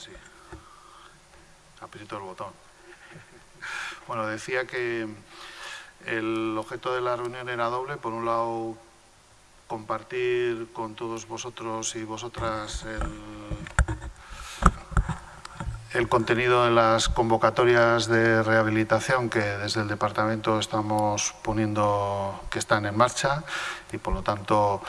Sí. Aprieto el botón. Bueno, decía que el objeto de la reunión era doble. Por un lado, compartir con todos vosotros y vosotras el, contenido de las convocatorias de rehabilitación que desde el departamento estamos poniendo, que están en marcha y por lo tanto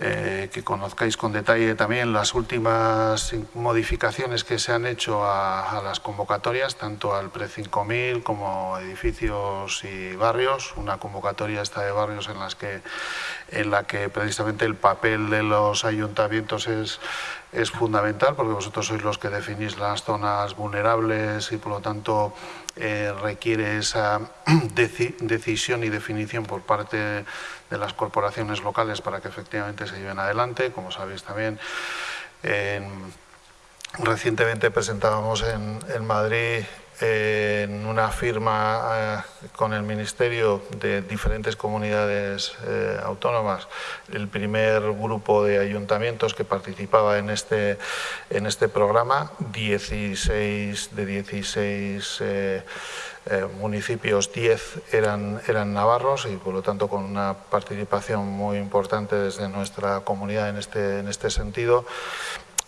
eh, que conozcáis con detalle también las últimas modificaciones que se han hecho a, las convocatorias, tanto al PRE-5000 como edificios y barrios. Una convocatoria esta de barrios en, las que, en la que precisamente el papel de los ayuntamientos es, es fundamental, porque vosotros sois los que definís las zonas vulnerables y por lo tanto eh, requiere esa decisión y definición por parte de las corporaciones locales para que efectivamente se lleven adelante. Como sabéis también, recientemente presentábamos en, en Madrid en una firma eh, con el Ministerio de diferentes comunidades eh, autónomas, el primer grupo de ayuntamientos que participaba en este, en este programa, 16 de 16 eh, municipios, 10 eran, eran navarros y por lo tanto con una participación muy importante desde nuestra comunidad en este, en este sentido.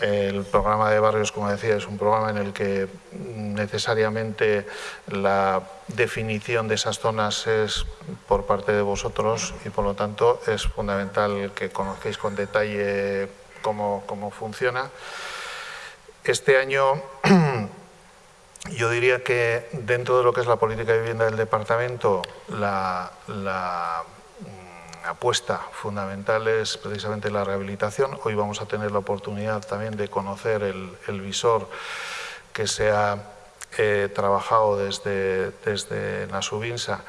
El programa de barrios, como decía, es un programa en el que necesariamente la definición de esas zonas es por parte de vosotros y por lo tanto es fundamental que conozcáis con detalle cómo, funciona. Este año yo diría que dentro de lo que es la política de vivienda del departamento, la apuesta fundamental es precisamente la rehabilitación. Hoy vamos a tener la oportunidad también de conocer el, visor que se ha eh, trabajado desde, desde Nasubinsa,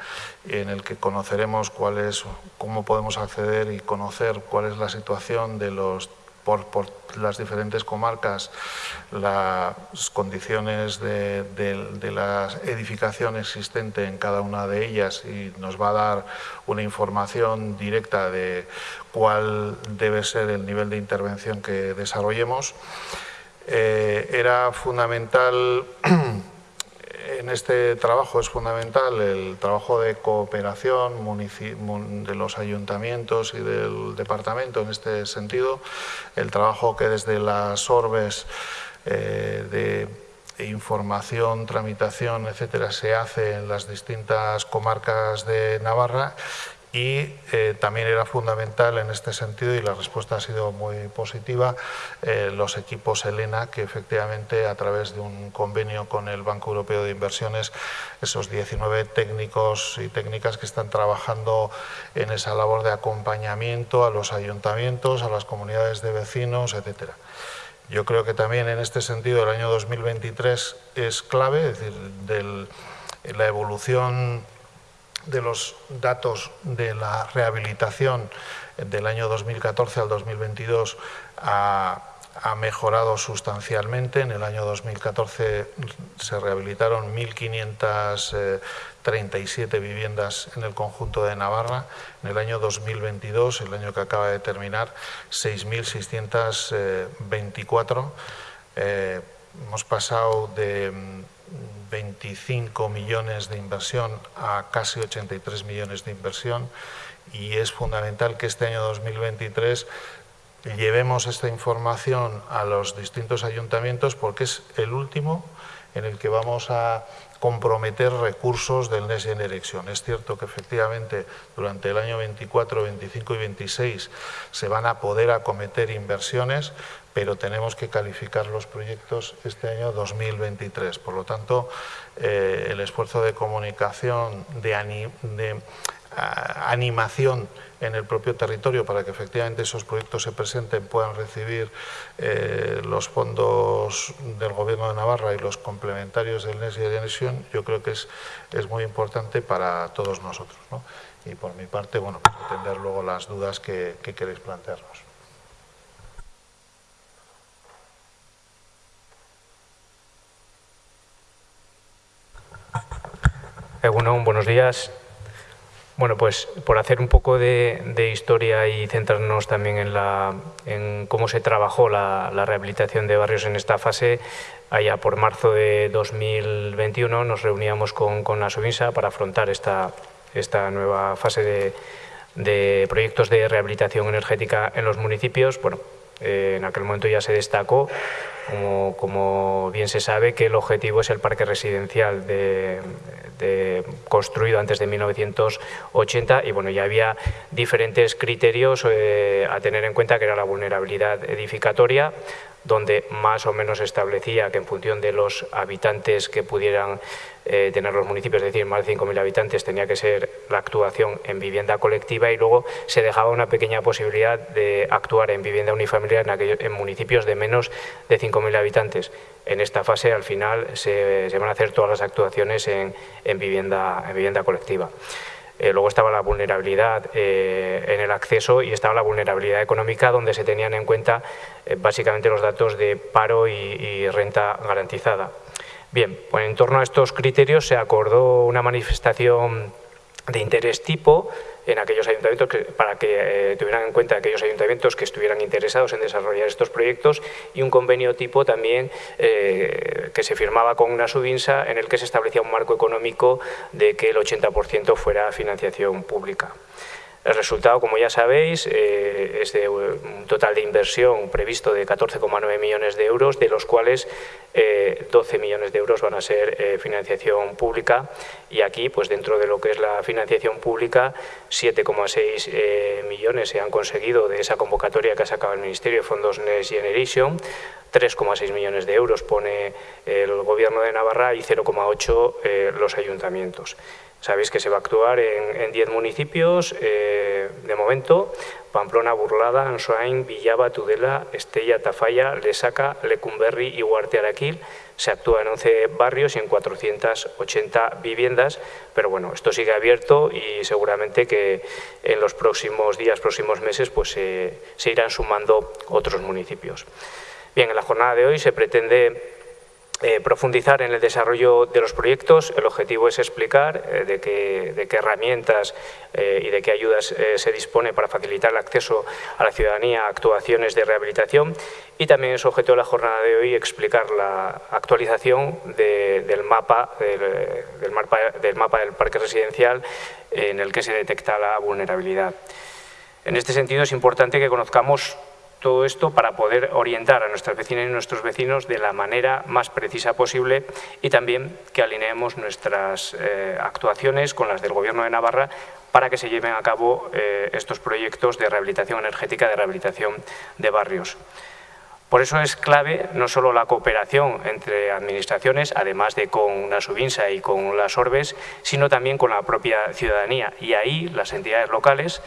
en el que conoceremos cuál es, cómo podemos acceder y conocer cuál es la situación de los por, las diferentes comarcas, las condiciones de, de, la edificación existente en cada una de ellas y nos va a dar una información directa de cuál debe ser el nivel de intervención que desarrollemos. Eh, era fundamental en este trabajo es fundamental el trabajo de cooperación de los ayuntamientos y del departamento en este sentido, el trabajo que desde las orbes eh, de información, tramitación, etcétera, se hace en las distintas comarcas de Navarra y eh, también era fundamental en este sentido, y la respuesta ha sido muy positiva, eh, los equipos Elena, que efectivamente a través de un convenio con el Banco Europeo de Inversiones, esos 19 técnicos y técnicas que están trabajando en esa labor de acompañamiento a los ayuntamientos, a las comunidades de vecinos, etcétera. Yo creo que también en este sentido el año 2023 es clave, es decir, del, la evolución de los datos de la rehabilitación del año 2014 al 2022 ha, mejorado sustancialmente. En el año 2014 se rehabilitaron 1.537 viviendas en el conjunto de Navarra. En el año 2022, el año que acaba de terminar, 6.624. Eh, hemos pasado de 25 millones de inversión a casi 83 millones de inversión y es fundamental que este año 2023 llevemos esta información a los distintos ayuntamientos porque es el último en el que vamos a comprometer recursos del Next Generation. Es cierto que efectivamente durante el año 24, 25 y 26 se van a poder acometer inversiones, pero tenemos que calificar los proyectos este año 2023. Por lo tanto, eh, el esfuerzo de comunicación, de, animación en el propio territorio para que efectivamente esos proyectos se presenten, puedan recibir eh, los fondos del Gobierno de Navarra y los complementarios del Next Generation, yo creo que es, es muy importante para todos nosotros. Y por mi parte, bueno, pues atender luego las dudas que queréis plantearnos. Bueno, buenos días. Bueno, pues por hacer un poco de, historia y centrarnos también en, la, en cómo se trabajó la, rehabilitación de barrios en esta fase, allá por marzo de 2021 nos reuníamos con, con la Subinsa para afrontar esta, esta nueva fase de, de proyectos de rehabilitación energética en los municipios. Bueno, eh, en aquel momento ya se destacó, como, bien se sabe, que el objetivo es el parque residencial de, construido antes de 1980 y bueno, ya había diferentes criterios eh, a tener en cuenta que era la vulnerabilidad edificatoria, donde más o menos establecía que en función de los habitantes que pudieran eh, tener los municipios, es decir, más de 5.000 habitantes, tenía que ser la actuación en vivienda colectiva y luego se dejaba una pequeña posibilidad de actuar en vivienda unifamiliar en, en municipios de menos de 5.000 habitantes. En esta fase, al final, se, van a hacer todas las actuaciones en, vivienda, en vivienda colectiva. Eh, luego estaba la vulnerabilidad eh, en el acceso y estaba la vulnerabilidad económica donde se tenían en cuenta básicamente los datos de paro y, renta garantizada. Bien, pues en torno a estos criterios se acordó una manifestación de interés tipo en aquellos ayuntamientos para que tuvieran en cuenta aquellos ayuntamientos que estuvieran interesados en desarrollar estos proyectos y un convenio tipo también que se firmaba con una subinsa en el que se establecía un marco económico de que el 80% fuera financiación pública. El resultado, como ya sabéis, eh, es de un total de inversión previsto de 14,9 millones de euros, de los cuales 12 eh, millones de euros van a ser eh, financiación pública y aquí, pues dentro de lo que es la financiación pública, 7,6 millones se han conseguido de esa convocatoria que ha sacado el Ministerio de Fondos Next Generation, 3,6 millones de euros pone el Gobierno de Navarra y 0,8 los ayuntamientos. Sabéis que se va a actuar en 10 municipios, eh, de momento, Pamplona, Burlada, Ansoain, Villaba, Tudela, Estella, Tafalla, Lesaca, Lecumberri y Huarte Araquil. Se actúa en 11 barrios y en 480 viviendas, pero bueno, esto sigue abierto y seguramente que en los próximos días, próximos meses, pues se irán sumando otros municipios. Bien, en la jornada de hoy se pretende eh, profundizar en el desarrollo de los proyectos. El objetivo es explicar eh, de, qué, herramientas eh, y de qué ayudas se dispone para facilitar el acceso a la ciudadanía a actuaciones de rehabilitación y también es objeto de la jornada de hoy explicar la actualización del, mapa, del, mapa, del mapa del parque residencial en el que se detecta la vulnerabilidad. En este sentido es importante que conozcamos todo esto para poder orientar a nuestras vecinas y nuestros vecinos de la manera más precisa posible y también que alineemos nuestras eh, actuaciones con las del Gobierno de Navarra para que se lleven a cabo eh, estos proyectos de rehabilitación energética, de rehabilitación de barrios. Por eso es clave no solo la cooperación entre administraciones, además de con la Subinsa y con las Orbes, sino también con la propia ciudadanía. Y ahí las entidades locales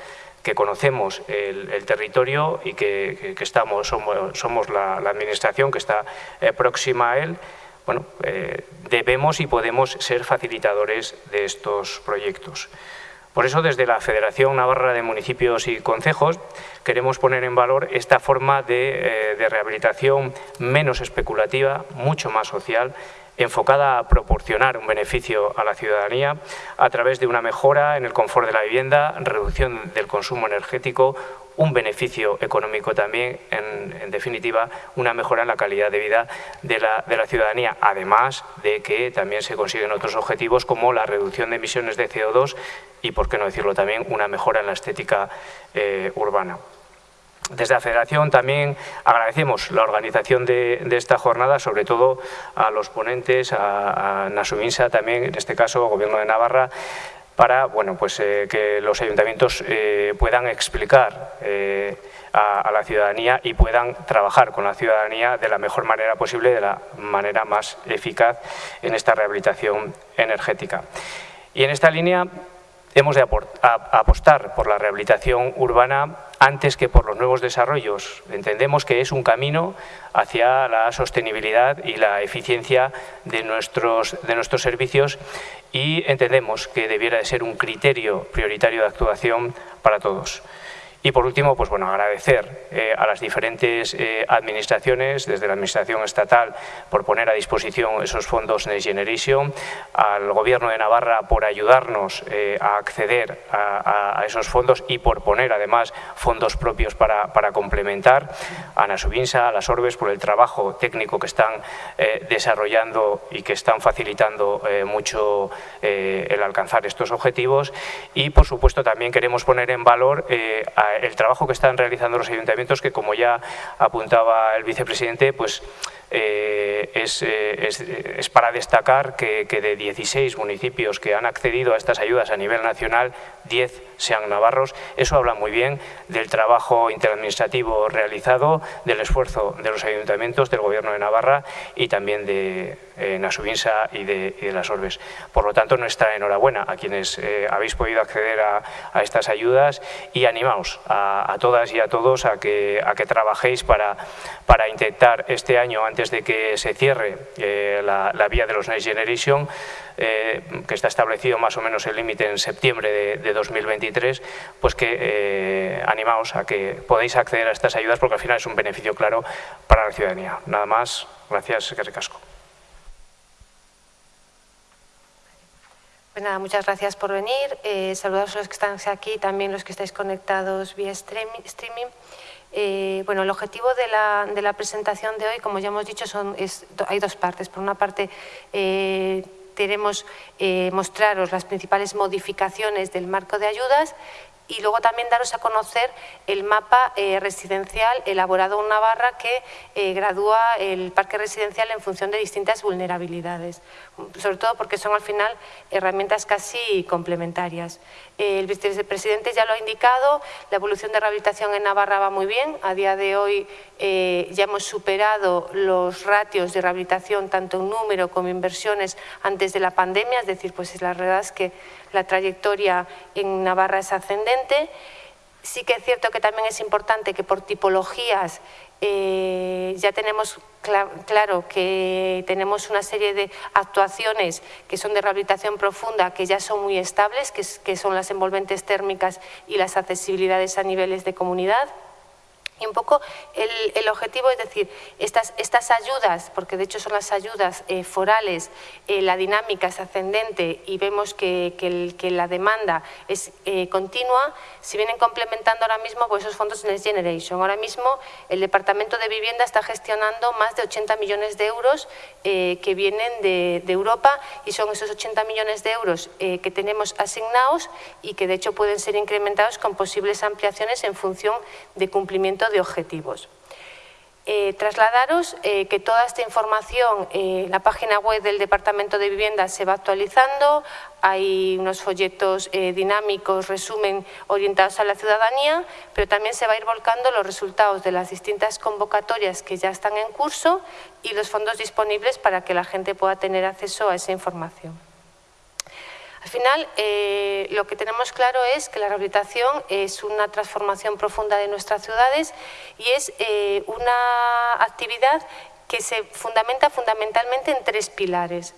que conocemos el, territorio y que, estamos, somos, la, administración que está eh, próxima a él, bueno, eh, debemos y podemos ser facilitadores de estos proyectos. Por eso, desde la Federación Navarra de Municipios y Concejos, queremos poner en valor esta forma de, eh, de rehabilitación menos especulativa, mucho más social, enfocada a proporcionar un beneficio a la ciudadanía a través de una mejora en el confort de la vivienda, reducción del consumo energético, un beneficio económico también, en, definitiva, una mejora en la calidad de vida de la, ciudadanía, además de que también se consiguen otros objetivos como la reducción de emisiones de CO2 y, por qué no decirlo también, una mejora en la estética eh, urbana. Desde la Federación también agradecemos la organización de, esta jornada, sobre todo a los ponentes, a, a Nasuminsa también, en este caso, Gobierno de Navarra, para bueno, pues, eh, que los ayuntamientos eh, puedan explicar eh, a, la ciudadanía y puedan trabajar con la ciudadanía de la mejor manera posible, de la manera más eficaz en esta rehabilitación energética. Y en esta línea hemos de apostar por la rehabilitación urbana antes que por los nuevos desarrollos. Entendemos que es un camino hacia la sostenibilidad y la eficiencia de nuestros, de nuestros servicios y entendemos que debiera de ser un criterio prioritario de actuación para todos. Y por último, pues bueno, agradecer eh, a las diferentes eh, administraciones, desde la Administración Estatal por poner a disposición esos fondos Next Generation, al Gobierno de Navarra por ayudarnos eh, a acceder a, esos fondos y por poner además fondos propios para, para complementar, a Nasubinsa, a las Orbes por el trabajo técnico que están desarrollando y que están facilitando mucho el alcanzar estos objetivos. Y por supuesto también queremos poner en valor a el trabajo que están realizando los ayuntamientos, que como ya apuntaba el vicepresidente, pues eh, eh, es, para destacar que, de 16 municipios que han accedido a estas ayudas a nivel nacional, 10 sean navarros. Eso habla muy bien del trabajo interadministrativo realizado, del esfuerzo de los ayuntamientos, del Gobierno de Navarra y también de eh, Nasubinsa y de, las Orbes. Por lo tanto, nuestra enhorabuena a quienes habéis podido acceder a, estas ayudas y animaos a, todas y a todos a que, a que trabajéis para, para intentar este año, antes de que se cierre eh, la, vía de los Next Generation, eh, que está establecido más o menos el límite en septiembre de, 2023, pues que eh, animaos a que podáis acceder a estas ayudas porque al final es un beneficio claro para la ciudadanía. Nada más, gracias, que recasco. Pues nada, muchas gracias por venir. Saludos a los que están aquí, también los que estáis conectados vía streaming. Eh, bueno, el objetivo de la, presentación de hoy, como ya hemos dicho, son, hay dos partes. Por una parte, eh, queremos eh, mostraros las principales modificaciones del marco de ayudas y luego también daros a conocer el mapa eh, residencial elaborado en Navarra que gradúa el parque residencial en función de distintas vulnerabilidades, sobre todo porque son al final herramientas casi complementarias. el vicepresidente ya lo ha indicado, la evolución de rehabilitación en Navarra va muy bien, a día de hoy eh, ya hemos superado los ratios de rehabilitación tanto en número como inversiones antes de la pandemia, es decir, pues la verdad es que la trayectoria en Navarra es ascendente. Sí que es cierto que también es importante que por tipologías eh, ya tenemos claro que tenemos una serie de actuaciones que son de rehabilitación profunda, que ya son muy estables, que son las envolventes térmicas y las accesibilidades a niveles de comunidad. Y un poco el, objetivo es decir, estas, estas, ayudas, porque de hecho son las ayudas eh, forales, eh, la dinámica es ascendente y vemos que, que, la demanda es eh, continua, si vienen complementando ahora mismo pues esos fondos Next Generation. Ahora mismo el Departamento de Vivienda está gestionando más de 80 millones de euros que vienen de, de, Europa y son esos 80 millones de euros que tenemos asignados y que de hecho pueden ser incrementados con posibles ampliaciones en función de cumplimiento de objetivos. Eh, trasladaros eh, que toda esta información en la página web del Departamento de Vivienda se va actualizando, hay unos folletos eh, dinámicos, resumen, orientados a la ciudadanía, pero también se va a ir volcando los resultados de las distintas convocatorias que ya están en curso y los fondos disponibles para que la gente pueda tener acceso a esa información. Al final, eh, lo que tenemos claro es que la rehabilitación es una transformación profunda de nuestras ciudades y es eh, una actividad que se fundamenta fundamentalmente en tres pilares.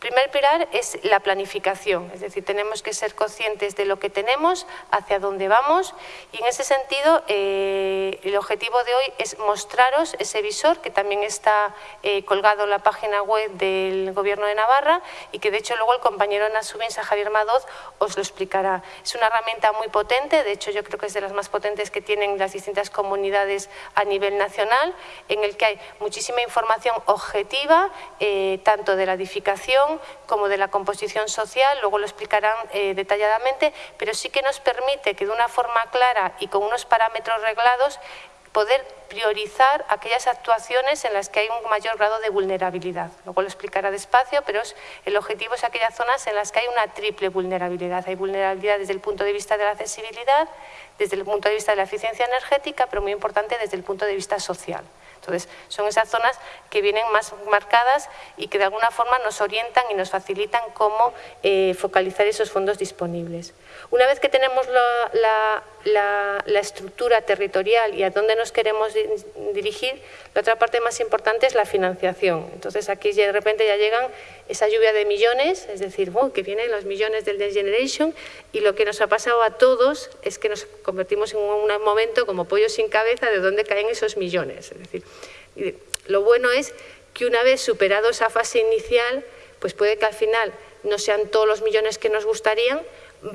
Primer pilar es la planificación, es decir, tenemos que ser conscientes de lo que tenemos, hacia dónde vamos y en ese sentido eh, el objetivo de hoy es mostraros ese visor que también está eh, colgado en la página web del Gobierno de Navarra y que de hecho luego el compañero Nasubinsa Javier Madoz os lo explicará. Es una herramienta muy potente, de hecho yo creo que es de las más potentes que tienen las distintas comunidades a nivel nacional, en el que hay muchísima información objetiva, eh, tanto de la edificación como de la composición social, luego lo explicarán eh, detalladamente, pero sí que nos permite que de una forma clara y con unos parámetros reglados poder priorizar aquellas actuaciones en las que hay un mayor grado de vulnerabilidad. Luego lo explicará despacio, pero el objetivo es aquellas zonas en las que hay una triple vulnerabilidad. Hay vulnerabilidad desde el punto de vista de la accesibilidad, desde el punto de vista de la eficiencia energética, pero muy importante desde el punto de vista social. Entonces, son esas zonas que vienen más marcadas y que de alguna forma nos orientan y nos facilitan cómo eh, focalizar esos fondos disponibles. Una vez que tenemos la, la, estructura territorial y a dónde nos queremos dirigir, la otra parte más importante es la financiación. Entonces aquí de repente ya llegan esa lluvia de millones, es decir, que vienen los millones del Next Generation y lo que nos ha pasado a todos es que nos convertimos en un momento como pollo sin cabeza de dónde caen esos millones. Es decir, lo bueno es que una vez superado esa fase inicial, pues puede que al final no sean todos los millones que nos gustarían,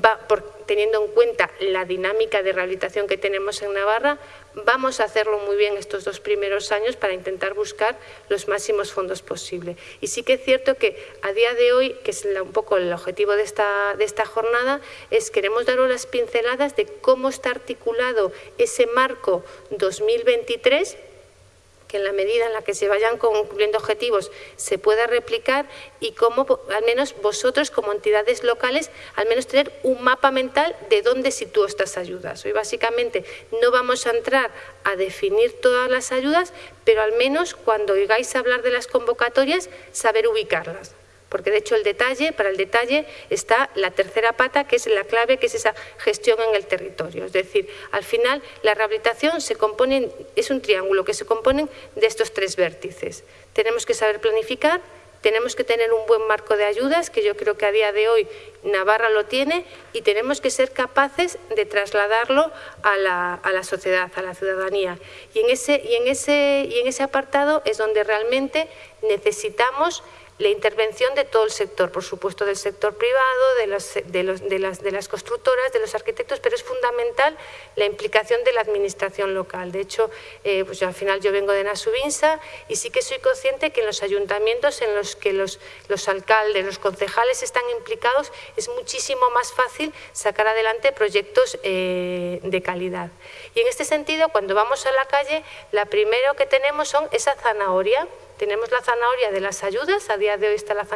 va, por, teniendo en cuenta la dinámica de rehabilitación que tenemos en Navarra, vamos a hacerlo muy bien estos dos primeros años para intentar buscar los máximos fondos posibles. Y sí que es cierto que a día de hoy, que es un poco el objetivo de esta, de esta jornada, es queremos daros las pinceladas de cómo está articulado ese marco 2023 que en la medida en la que se vayan cumpliendo objetivos se pueda replicar y cómo al menos vosotros como entidades locales al menos tener un mapa mental de dónde sitúo estas ayudas. Hoy básicamente no vamos a entrar a definir todas las ayudas, pero al menos cuando oigáis hablar de las convocatorias saber ubicarlas porque de hecho el detalle, para el detalle está la tercera pata, que es la clave, que es esa gestión en el territorio. Es decir, al final la rehabilitación se compone, es un triángulo que se compone de estos tres vértices. Tenemos que saber planificar, tenemos que tener un buen marco de ayudas, que yo creo que a día de hoy Navarra lo tiene, y tenemos que ser capaces de trasladarlo a la, a la sociedad, a la ciudadanía. Y en, ese, y, en ese, y en ese apartado es donde realmente necesitamos la intervención de todo el sector, por supuesto del sector privado, de las, de, constructoras, de los arquitectos, pero es fundamental la implicación de la administración local. De hecho, eh, pues al final yo vengo de Nasubinsa y sí que soy consciente que en los ayuntamientos en los que los, los alcaldes, los concejales están implicados, es muchísimo más fácil sacar adelante proyectos eh, de calidad. Y en este sentido, cuando vamos a la calle, la primero que tenemos son esa zanahoria, tenemos la zanahoria de las ayudas, a día de hoy está la,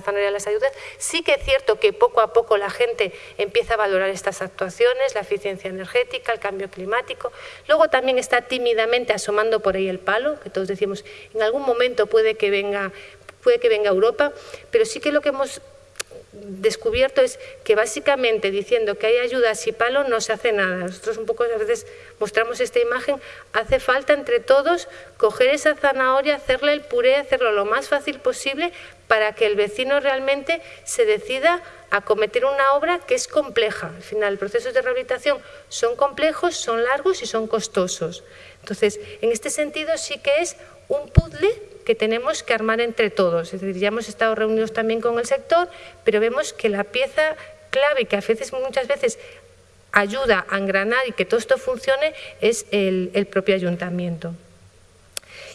zanahoria de las ayudas. Sí que es cierto que poco a poco la gente empieza a valorar estas actuaciones, la eficiencia energética, el cambio climático. Luego también está tímidamente asomando por ahí el palo, que todos decimos, en algún momento puede que venga, puede que venga Europa, pero sí que lo que hemos descubierto es que básicamente diciendo que hay ayudas y palo no se hace nada. Nosotros un poco a veces mostramos esta imagen, hace falta entre todos coger esa zanahoria, hacerle el puré, hacerlo lo más fácil posible para que el vecino realmente se decida a cometer una obra que es compleja. Al final, procesos de rehabilitación son complejos, son largos y son costosos. Entonces, en este sentido sí que es un puzzle que tenemos que armar entre todos. Es decir, ya hemos estado reunidos también con el sector, pero vemos que la pieza clave que a veces, muchas veces ayuda a engranar y que todo esto funcione es el, propio ayuntamiento.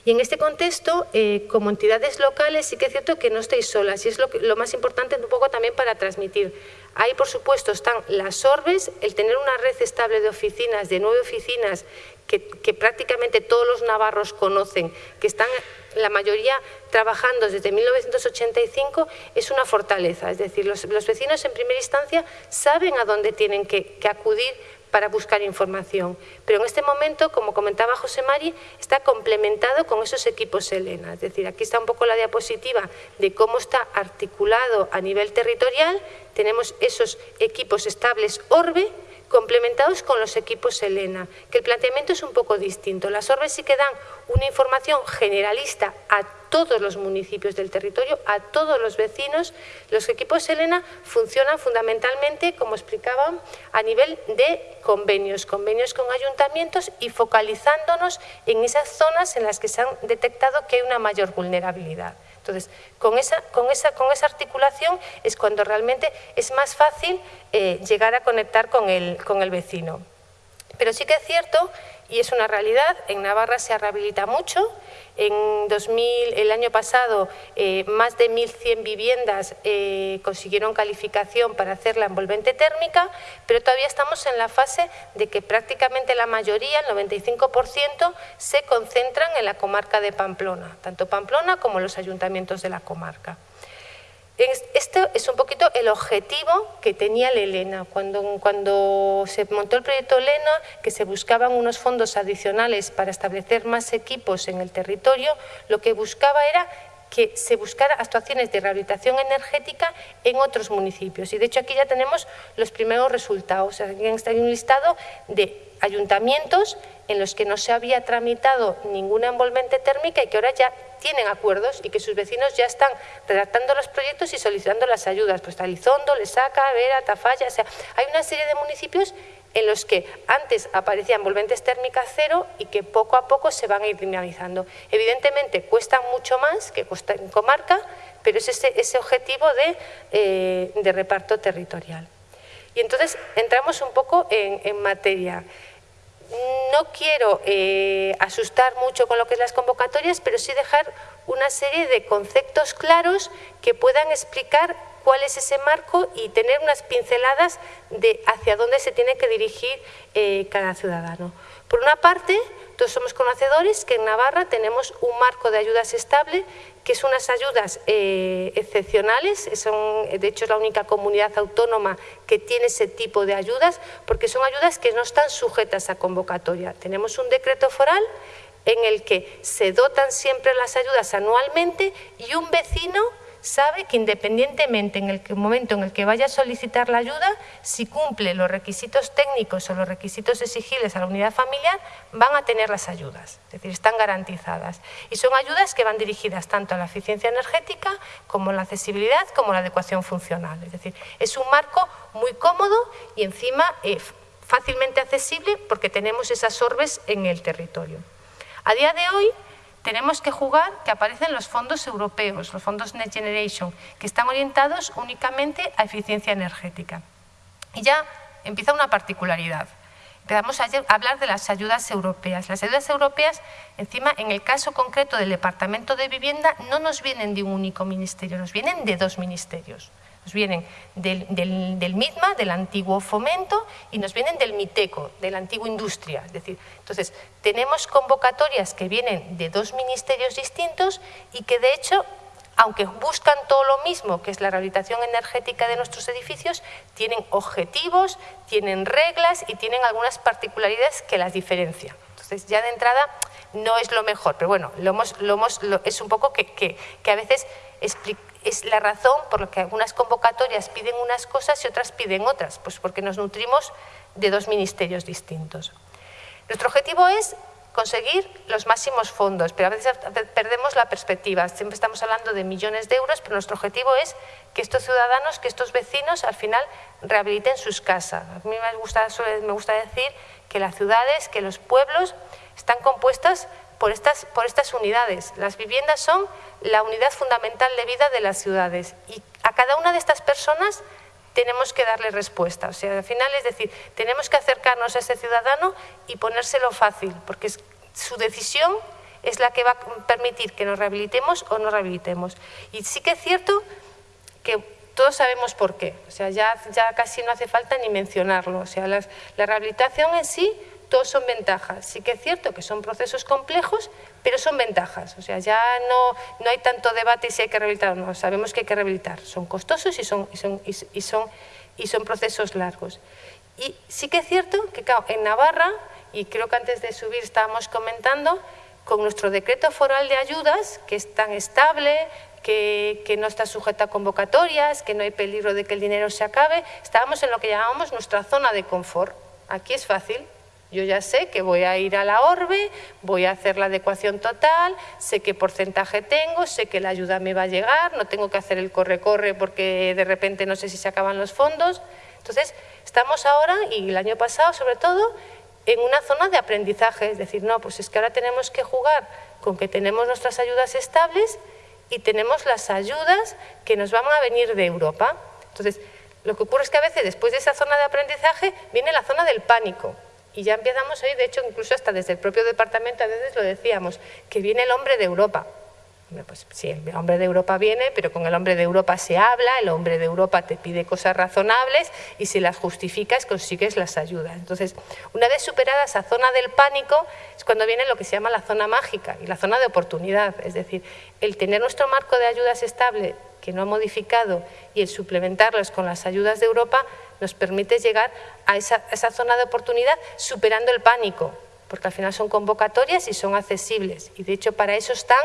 Y en este contexto, eh, como entidades locales, sí que es cierto que no estáis solas y es lo, lo, más importante un poco también para transmitir. Ahí, por supuesto, están las orbes, el tener una red estable de oficinas, de nueve oficinas que, prácticamente todos los navarros conocen, que están la mayoría trabajando desde 1985, es una fortaleza. Es decir, los, vecinos en primera instancia saben a dónde tienen que, acudir para buscar información. Pero en este momento, como comentaba José Mari, está complementado con esos equipos Elena. Es decir, aquí está un poco la diapositiva de cómo está articulado a nivel territorial. Tenemos esos equipos estables Orbe, complementados con los equipos Elena, que el planteamiento es un poco distinto. Las orbes sí que dan una información generalista a todos los municipios del territorio, a todos los vecinos. Los equipos Elena funcionan fundamentalmente, como explicaba, a nivel de convenios, convenios con ayuntamientos y focalizándonos en esas zonas en las que se han detectado que hay una mayor vulnerabilidad. Entonces, con esa, con esa, con esa articulación es cuando realmente es más fácil eh, llegar a conectar con el, con el vecino. Pero sí que es cierto, y es una realidad, en Navarra se rehabilita mucho, en 2000, el año pasado, eh, más de 1.100 viviendas eh, consiguieron calificación para hacer la envolvente térmica, pero todavía estamos en la fase de que prácticamente la mayoría, el 95%, se concentran en la comarca de Pamplona, tanto Pamplona como los ayuntamientos de la comarca. Este es un poquito el objetivo que tenía el ELENA. Cuando, cuando se montó el proyecto ELENA, que se buscaban unos fondos adicionales para establecer más equipos en el territorio, lo que buscaba era que se buscara actuaciones de rehabilitación energética en otros municipios. Y de hecho aquí ya tenemos los primeros resultados. Aquí está un listado de ayuntamientos en los que no se había tramitado ninguna envolvente térmica y que ahora ya tienen acuerdos y que sus vecinos ya están redactando los proyectos y solicitando las ayudas. Pues Talizondo, Lesaca, Vera, Tafalla, o sea, hay una serie de municipios en los que antes aparecían envolventes térmicas cero y que poco a poco se van a ir dinamizando. Evidentemente cuesta mucho más que cuesta en comarca, pero es ese, objetivo eh, de, reparto territorial. Y entonces entramos un poco en materia. No quiero eh, asustar mucho con lo que es las convocatorias, pero sí dejar una serie de conceptos claros que puedan explicar cuál es ese marco y tener unas pinceladas de hacia dónde se tiene que dirigir eh, cada ciudadano. Por una parte, todos somos conocedores que en Navarra tenemos un marco de ayudas estable que son unas ayudas eh, excepcionales, son, de hecho es la única comunidad autónoma que tiene ese tipo de ayudas, porque son ayudas que no están sujetas a convocatoria. Tenemos un decreto foral en el que se dotan siempre las ayudas anualmente y un vecino sabe que independientemente en el momento en el que vaya a solicitar la ayuda, si cumple los requisitos técnicos o los requisitos exigibles a la unidad familiar, van a tener las ayudas, es decir, están garantizadas. Y son ayudas que van dirigidas tanto a la eficiencia energética como a la accesibilidad como a la adecuación funcional. Es decir, es un marco muy cómodo y encima eh, fácilmente accesible porque tenemos esas orbes en el territorio. A día de hoy, tenemos que jugar que aparecen los fondos europeos, los fondos Next Generation, que están orientados únicamente a eficiencia energética. Y ya empieza una particularidad. Empezamos a hablar de las ayudas europeas. Las ayudas europeas, encima, en el caso concreto del Departamento de Vivienda, no nos vienen de un único ministerio, nos vienen de dos ministerios. Nos vienen del, del, MITMA, del antiguo Fomento, y nos vienen del MITECO, de la antigua Industria. Es decir, entonces, tenemos convocatorias que vienen de dos ministerios distintos y que, de hecho, aunque buscan todo lo mismo, que es la rehabilitación energética de nuestros edificios, tienen objetivos, tienen reglas y tienen algunas particularidades que las diferencian. Ya de entrada no es lo mejor, pero bueno, es un poco que a veces es la razón por la que algunas convocatorias piden unas cosas y otras piden otras, pues porque nos nutrimos de dos ministerios distintos. Nuestro objetivo es conseguir los máximos fondos, pero a veces perdemos la perspectiva. Siempre estamos hablando de millones de euros, pero nuestro objetivo es que estos ciudadanos, que estos vecinos al final rehabiliten sus casas. A mí me gusta, me gusta decir que las ciudades, que los pueblos están compuestas por estas, por estas unidades. Las viviendas son la unidad fundamental de vida de las ciudades y a cada una de estas personas tenemos que darle respuesta. O sea, al final es decir, tenemos que acercarnos a ese ciudadano y ponérselo fácil, porque su decisión es la que va a permitir que nos rehabilitemos o no rehabilitemos. Y sí que es cierto que todos sabemos por qué, o sea, ya, casi no hace falta ni mencionarlo. O sea, la rehabilitación en sí todos son ventajas. Sí que es cierto que son procesos complejos, pero son ventajas. O sea, ya no, no hay tanto debate si hay que rehabilitar o no. Sabemos que hay que rehabilitar. Son costosos y son, y son, y son, y son procesos largos. Y sí que es cierto que en Navarra, y creo que antes de subir estábamos comentando, con nuestro decreto foral de ayudas, que es tan estable, que, no está sujeta a convocatorias, que no hay peligro de que el dinero se acabe, estábamos en lo que llamamos nuestra zona de confort. Aquí es fácil, yo ya sé que voy a ir a la orbe, voy a hacer la adecuación total, sé qué porcentaje tengo, sé que la ayuda me va a llegar, no tengo que hacer el corre-corre porque de repente no sé si se acaban los fondos. Entonces, estamos ahora, y el año pasado sobre todo, en una zona de aprendizaje, es decir, no, pues es que ahora tenemos que jugar con que tenemos nuestras ayudas estables y tenemos las ayudas que nos van a venir de Europa. Entonces, lo que ocurre es que a veces después de esa zona de aprendizaje viene la zona del pánico, y ya empezamos ahí, de hecho, incluso hasta desde el propio departamento a veces lo decíamos, que viene el hombre de Europa. Pues sí, el hombre de Europa viene, pero con el hombre de Europa se habla, el hombre de Europa te pide cosas razonables y si las justificas consigues las ayudas. Entonces, una vez superada esa zona del pánico es cuando viene lo que se llama la zona mágica y la zona de oportunidad. Es decir, el tener nuestro marco de ayudas estable que no ha modificado y el suplementarlos con las ayudas de Europa nos permite llegar a esa, zona de oportunidad superando el pánico, porque al final son convocatorias y son accesibles. Y de hecho para eso están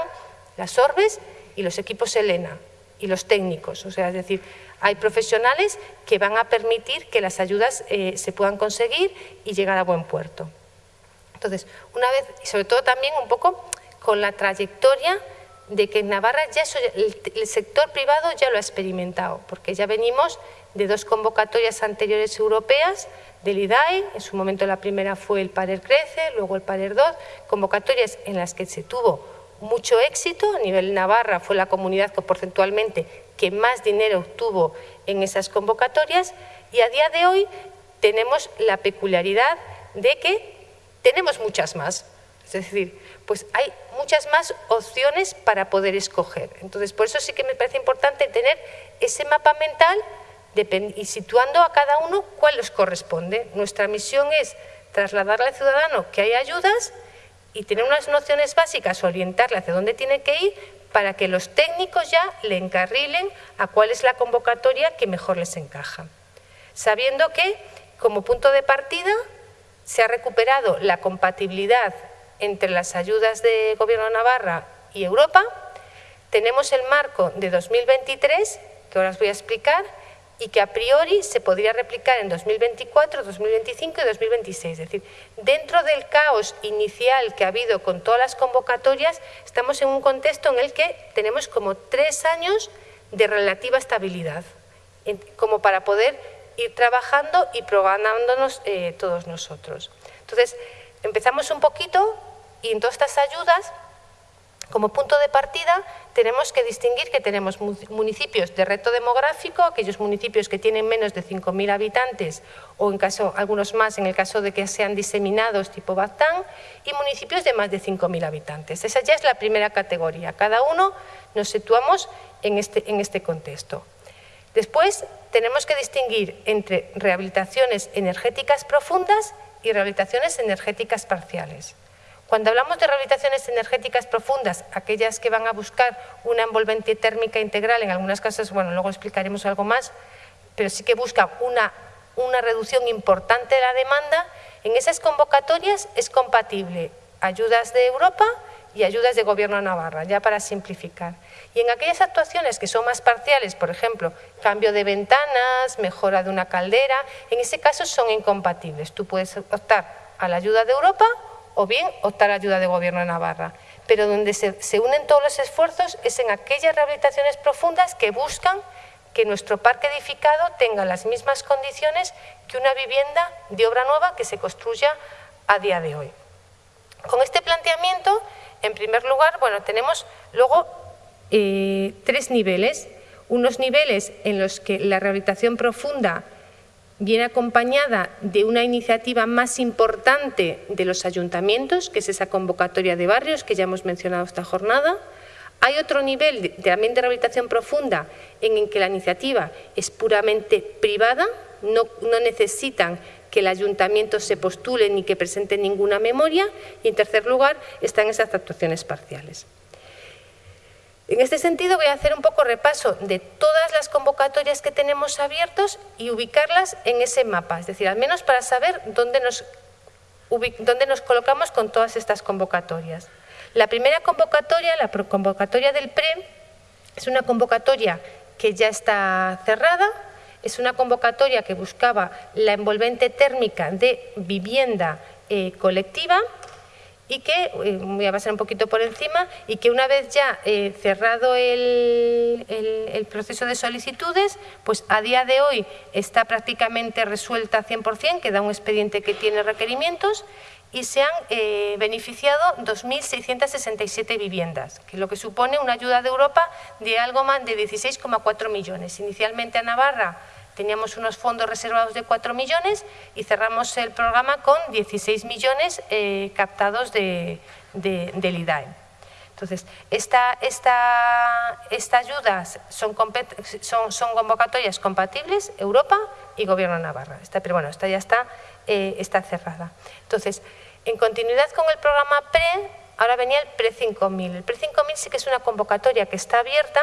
las orbes y los equipos Elena y los técnicos. O sea, es decir, hay profesionales que van a permitir que las ayudas eh, se puedan conseguir y llegar a buen puerto. Entonces, una vez, y sobre todo también un poco con la trayectoria de que en Navarra ya el, sector privado ya lo ha experimentado, porque ya venimos de dos convocatorias anteriores europeas del IDAE, en su momento la primera fue el Parer Crece, luego el Parer 2, convocatorias en las que se tuvo mucho éxito, a nivel Navarra fue la comunidad que porcentualmente que más dinero obtuvo en esas convocatorias y a día de hoy tenemos la peculiaridad de que tenemos muchas más. Es decir, pues hay muchas más opciones para poder escoger. Entonces, por eso sí que me parece importante tener ese mapa mental y situando a cada uno cuál les corresponde. Nuestra misión es trasladarle al ciudadano que hay ayudas y tener unas nociones básicas, orientarle hacia dónde tiene que ir para que los técnicos ya le encarrilen a cuál es la convocatoria que mejor les encaja. Sabiendo que, como punto de partida, se ha recuperado la compatibilidad entre las ayudas de Gobierno de Navarra y Europa, tenemos el marco de 2023, que ahora os voy a explicar, y que a priori se podría replicar en 2024, 2025 y 2026. Es decir, dentro del caos inicial que ha habido con todas las convocatorias, estamos en un contexto en el que tenemos como tres años de relativa estabilidad, como para poder ir trabajando y programándonos eh, todos nosotros. Entonces, empezamos un poquito y en todas estas ayudas como punto de partida tenemos que distinguir que tenemos municipios de reto demográfico, aquellos municipios que tienen menos de 5.000 habitantes o en caso algunos más en el caso de que sean diseminados tipo Baztán y municipios de más de 5.000 habitantes. Esa ya es la primera categoría. Cada uno nos situamos en este, en este contexto. Después tenemos que distinguir entre rehabilitaciones energéticas profundas y rehabilitaciones energéticas parciales. Cuando hablamos de rehabilitaciones energéticas profundas, aquellas que van a buscar una envolvente térmica integral, en algunas casos, bueno, luego explicaremos algo más, pero sí que buscan una, una reducción importante de la demanda, en esas convocatorias es compatible ayudas de Europa y ayudas de Gobierno Navarra, ya para simplificar. Y en aquellas actuaciones que son más parciales, por ejemplo, cambio de ventanas, mejora de una caldera, en ese caso son incompatibles. Tú puedes optar a la ayuda de Europa o bien optar a ayuda de Gobierno de Navarra. Pero donde se, unen todos los esfuerzos es en aquellas rehabilitaciones profundas que buscan que nuestro parque edificado tenga las mismas condiciones que una vivienda de obra nueva que se construya a día de hoy. Con este planteamiento, en primer lugar, bueno, tenemos luego eh, tres niveles. Unos niveles en los que la rehabilitación profunda viene acompañada de una iniciativa más importante de los ayuntamientos, que es esa convocatoria de barrios que ya hemos mencionado esta jornada. Hay otro nivel de, también de rehabilitación profunda en el que la iniciativa es puramente privada, no, no necesitan que el ayuntamiento se postule ni que presente ninguna memoria y en tercer lugar están esas actuaciones parciales. En este sentido voy a hacer un poco repaso de todas las convocatorias que tenemos abiertos y ubicarlas en ese mapa, es decir, al menos para saber dónde nos, dónde nos colocamos con todas estas convocatorias. La primera convocatoria, la convocatoria del PRE, es una convocatoria que ya está cerrada, es una convocatoria que buscaba la envolvente térmica de vivienda eh, colectiva y que, eh, voy a pasar un poquito por encima, y que una vez ya eh, cerrado el, proceso de solicitudes, pues a día de hoy está prácticamente resuelta 100%, queda un expediente que tiene requerimientos y se han eh, beneficiado 2.667 viviendas, que lo que supone una ayuda de Europa de algo más de 16,4 millones. Inicialmente a Navarra Teníamos unos fondos reservados de 4 millones y cerramos el programa con 16 millones eh, captados de, del IDAE. Entonces, estas ayudas son, son, convocatorias compatibles Europa y Gobierno de Navarra. pero bueno, esta ya está, eh, está cerrada. Entonces, en continuidad con el programa PRE, ahora venía el PRE 5000. El PRE 5000 sí que es una convocatoria que está abierta,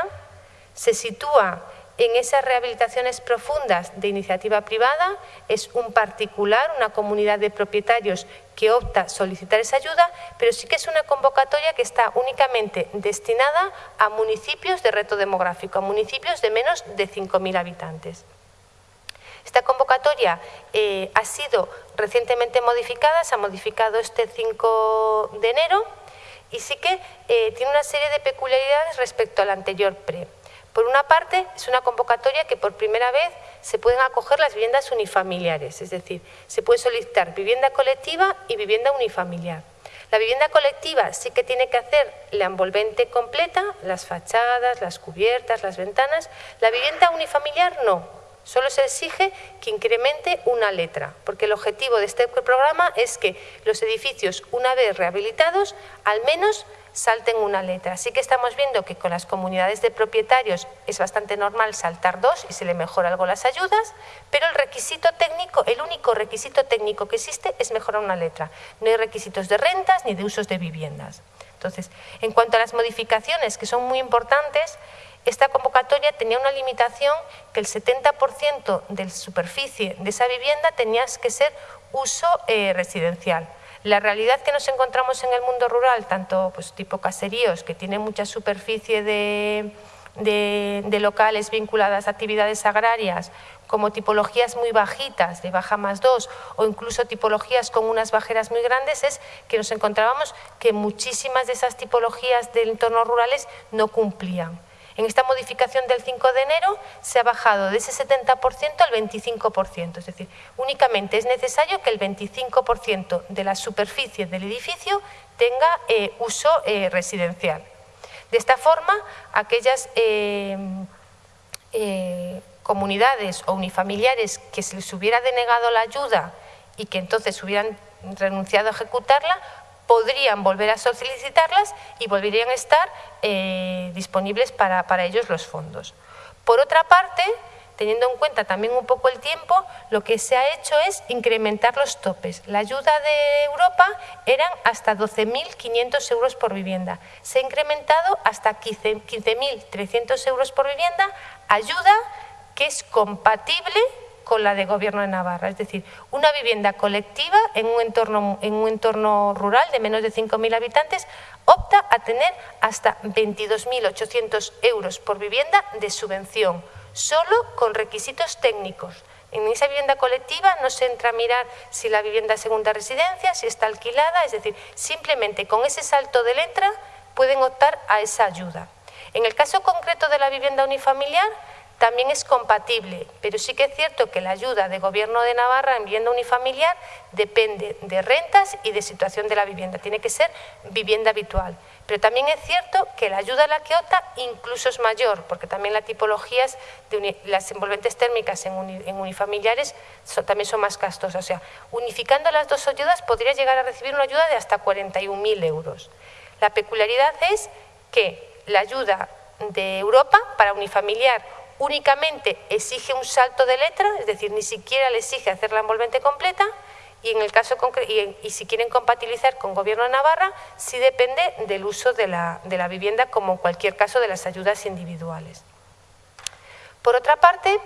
se sitúa en esas rehabilitaciones profundas de iniciativa privada es un particular, una comunidad de propietarios que opta solicitar esa ayuda, pero sí que es una convocatoria que está únicamente destinada a municipios de reto demográfico, a municipios de menos de 5.000 habitantes. Esta convocatoria eh, ha sido recientemente modificada, se ha modificado este 5 de enero y sí que eh, tiene una serie de peculiaridades respecto al anterior PRE. Por una parte, es una convocatoria que por primera vez se pueden acoger las viviendas unifamiliares, es decir, se puede solicitar vivienda colectiva y vivienda unifamiliar. La vivienda colectiva sí que tiene que hacer la envolvente completa, las fachadas, las cubiertas, las ventanas. La vivienda unifamiliar no, Solo se exige que incremente una letra, porque el objetivo de este programa es que los edificios, una vez rehabilitados, al menos salten una letra. Así que estamos viendo que con las comunidades de propietarios es bastante normal saltar dos y se le mejora algo las ayudas, pero el requisito técnico, el único requisito técnico que existe es mejorar una letra. No hay requisitos de rentas ni de usos de viviendas. Entonces, en cuanto a las modificaciones, que son muy importantes, esta convocatoria tenía una limitación que el 70% de la superficie de esa vivienda tenía que ser uso eh, residencial. La realidad que nos encontramos en el mundo rural, tanto pues, tipo caseríos, que tienen mucha superficie de, de, locales vinculadas a actividades agrarias, como tipologías muy bajitas, de baja más dos, o incluso tipologías con unas bajeras muy grandes, es que nos encontrábamos que muchísimas de esas tipologías de entornos rurales no cumplían. En esta modificación del 5 de enero se ha bajado de ese 70% al 25%, es decir, únicamente es necesario que el 25% de la superficie del edificio tenga eh, uso eh, residencial. De esta forma, aquellas eh, comunidades o unifamiliares que se les hubiera denegado la ayuda y que entonces hubieran renunciado a ejecutarla, podrían volver a solicitarlas y volverían a estar eh, disponibles para, ellos los fondos. Por otra parte, teniendo en cuenta también un poco el tiempo, lo que se ha hecho es incrementar los topes. La ayuda de Europa eran hasta 12.500 euros por vivienda. Se ha incrementado hasta 15.300 euros por vivienda, ayuda que es compatible con la de Gobierno de Navarra, es decir, una vivienda colectiva en un entorno, en un entorno rural de menos de 5.000 habitantes opta a tener hasta 22.800 euros por vivienda de subvención, solo con requisitos técnicos. En esa vivienda colectiva no se entra a mirar si la vivienda es segunda residencia, si está alquilada, es decir, simplemente con ese salto de letra pueden optar a esa ayuda. En el caso concreto de la vivienda unifamiliar, también es compatible, pero sí que es cierto que la ayuda de Gobierno de Navarra en vivienda unifamiliar depende de rentas y de situación de la vivienda, tiene que ser vivienda habitual. Pero también es cierto que la ayuda a la que opta incluso es mayor, porque también las tipologías de las envolventes térmicas en, unifamiliares también son más costosas. O sea, unificando las dos ayudas podría llegar a recibir una ayuda de hasta 41.000 euros. La peculiaridad es que la ayuda de Europa para unifamiliar únicamente exige un salto de letra, es decir, ni siquiera le exige hacer la envolvente completa y, en el caso y, y si quieren compatibilizar con Gobierno de Navarra, sí depende del uso de la, vivienda como en cualquier caso de las ayudas individuales. Por otra parte,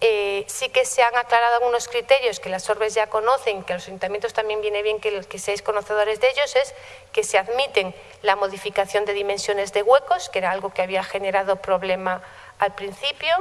eh, sí que se han aclarado algunos criterios que las orbes ya conocen, que los ayuntamientos también viene bien que, que seáis conocedores de ellos, es que se admiten la modificación de dimensiones de huecos, que era algo que había generado problema al principio.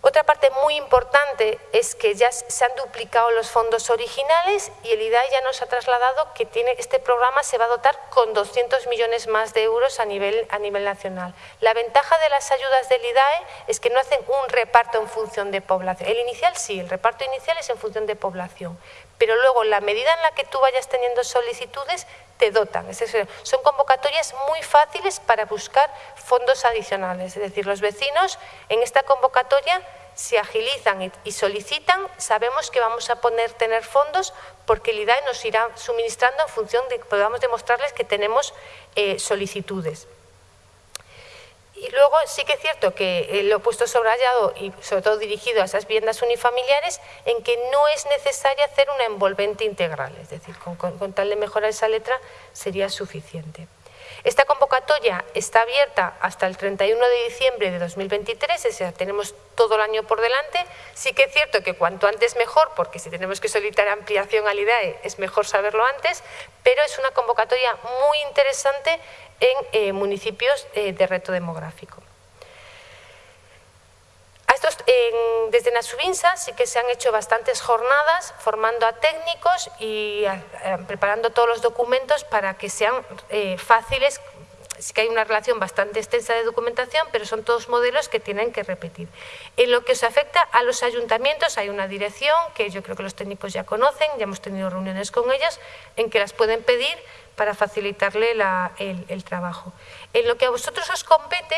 Otra parte muy importante es que ya se han duplicado los fondos originales y el IDAE ya nos ha trasladado que tiene, este programa se va a dotar con 200 millones más de euros a nivel, a nivel nacional. La ventaja de las ayudas del IDAE es que no hacen un reparto en función de población. El inicial sí, el reparto inicial es en función de población, pero luego la medida en la que tú vayas teniendo solicitudes te dotan. son convocatorias muy fáciles para buscar fondos adicionales. Es decir, los vecinos en esta convocatoria se agilizan y solicitan, sabemos que vamos a poner tener fondos porque el IDAE nos irá suministrando en función de que podamos demostrarles que tenemos eh, solicitudes. Y luego sí que es cierto que lo he puesto subrayado y sobre todo dirigido a esas viviendas unifamiliares en que no es necesario hacer una envolvente integral, es decir, con, tal de mejorar esa letra sería suficiente. Esta convocatoria está abierta hasta el 31 de diciembre de 2023, es decir, tenemos todo el año por delante. Sí que es cierto que cuanto antes mejor, porque si tenemos que solicitar ampliación al IDAE es mejor saberlo antes, pero es una convocatoria muy interesante en eh, municipios eh, de reto demográfico. Desde Nasubinsa sí que se han hecho bastantes jornadas formando a técnicos y preparando todos los documentos para que sean eh, fáciles sí que hay una relación bastante extensa de documentación, pero son todos modelos que tienen que repetir. En lo que os afecta a los ayuntamientos hay una dirección que yo creo que los técnicos ya conocen, ya hemos tenido reuniones con ellos, en que las pueden pedir para facilitarle el trabajo. En lo que a vosotros os compete,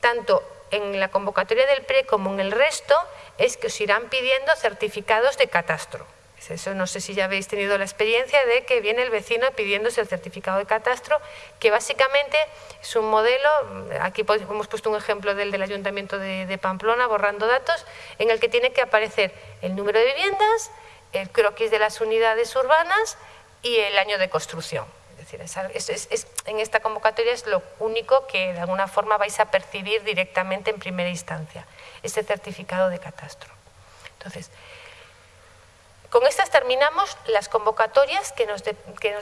tanto en la convocatoria del PRE como en el resto, es que os irán pidiendo certificados de catastro. Eso no sé si ya habéis tenido la experiencia de que viene el vecino pidiéndose el certificado de catastro, que básicamente es un modelo, aquí hemos puesto un ejemplo del del Ayuntamiento de, Pamplona, borrando datos, en el que tiene que aparecer el número de viviendas, el croquis de las unidades urbanas y el año de construcción. En esta convocatoria es lo único que de alguna forma vais a percibir directamente en primera instancia, este certificado de catastro. Entonces, con estas terminamos las convocatorias que nos,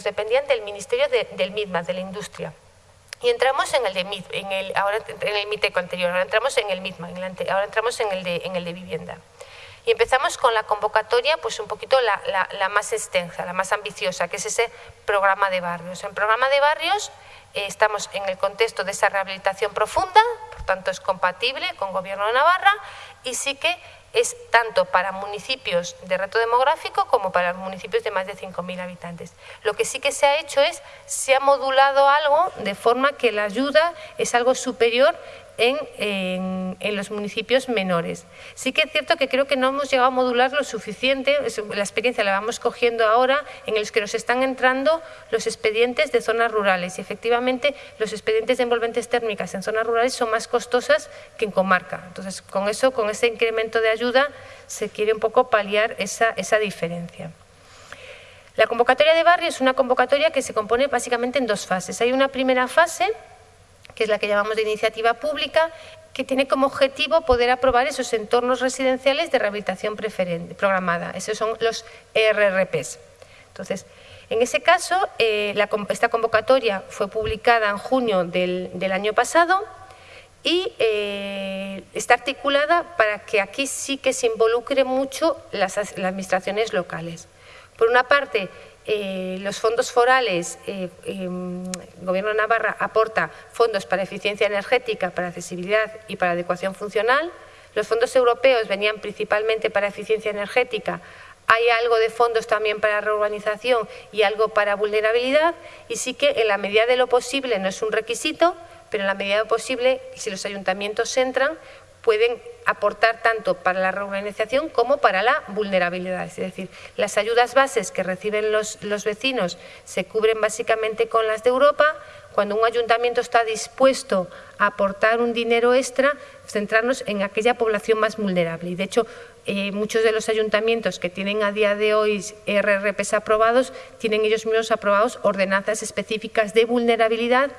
dependían del Ministerio del MIDMA, de la Industria. Y entramos en el de en el, ahora en el MITECO anterior, ahora entramos en el MIDMA, ahora entramos en el, de, en el de vivienda. Y empezamos con la convocatoria, pues un poquito la, más extensa, la más ambiciosa, que es ese programa de barrios. En programa de barrios eh, estamos en el contexto de esa rehabilitación profunda, por tanto es compatible con Gobierno de Navarra y sí que es tanto para municipios de reto demográfico como para municipios de más de 5.000 habitantes. Lo que sí que se ha hecho es, se ha modulado algo de forma que la ayuda es algo superior en, los municipios menores. Sí que es cierto que creo que no hemos llegado a modular lo suficiente, la experiencia la vamos cogiendo ahora, en los que nos están entrando los expedientes de zonas rurales y efectivamente los expedientes de envolventes térmicas en zonas rurales son más costosas que en comarca. Entonces, con eso, con ese incremento de ayuda, se quiere un poco paliar esa, esa diferencia. La convocatoria de barrio es una convocatoria que se compone básicamente en dos fases. Hay una primera fase que es la que llamamos de iniciativa pública, que tiene como objetivo poder aprobar esos entornos residenciales de rehabilitación programada. Esos son los ERRPs. Entonces, en ese caso, eh, esta convocatoria fue publicada en junio del, año pasado y eh, está articulada para que aquí sí que se involucre mucho las, las administraciones locales. Por una parte, eh, los fondos forales, el eh, em, Gobierno de Navarra aporta fondos para eficiencia energética, para accesibilidad y para adecuación funcional. Los fondos europeos venían principalmente para eficiencia energética. Hay algo de fondos también para reurbanización y algo para vulnerabilidad. Y sí que en la medida de lo posible, no es un requisito, pero en la medida de lo posible, si los ayuntamientos entran, pueden aportar tanto para la reurbanización como para la vulnerabilidad. Es decir, las ayudas bases que reciben los, vecinos se cubren básicamente con las de Europa. Cuando un ayuntamiento está dispuesto a aportar un dinero extra, centrarnos en aquella población más vulnerable. Y de hecho, eh, muchos de los ayuntamientos que tienen a día de hoy RRPs aprobados, tienen ellos mismos aprobados ordenanzas específicas de vulnerabilidad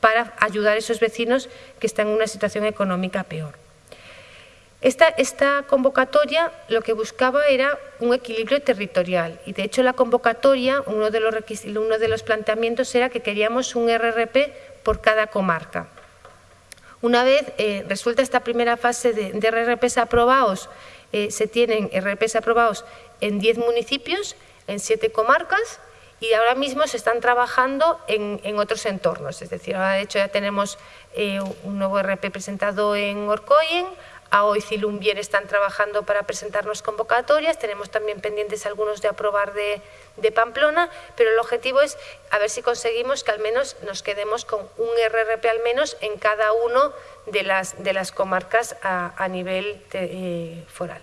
para ayudar a esos vecinos que están en una situación económica peor. Esta, convocatoria lo que buscaba era un equilibrio territorial y de hecho la convocatoria, uno de los, uno de los planteamientos era que queríamos un RRP por cada comarca. Una vez eh, resuelta esta primera fase de, RRPs aprobados, eh, se tienen RRPs aprobados en 10 municipios, en 7 comarcas y ahora mismo se están trabajando en, otros entornos. Es decir, ahora de hecho ya tenemos eh, un nuevo RP presentado en Orcoyen, hoy Cilumbier están trabajando para presentarnos convocatorias, tenemos también pendientes algunos de aprobar de, Pamplona, pero el objetivo es a ver si conseguimos que al menos nos quedemos con un RRP al menos en cada uno de las, de las comarcas a, nivel eh, foral.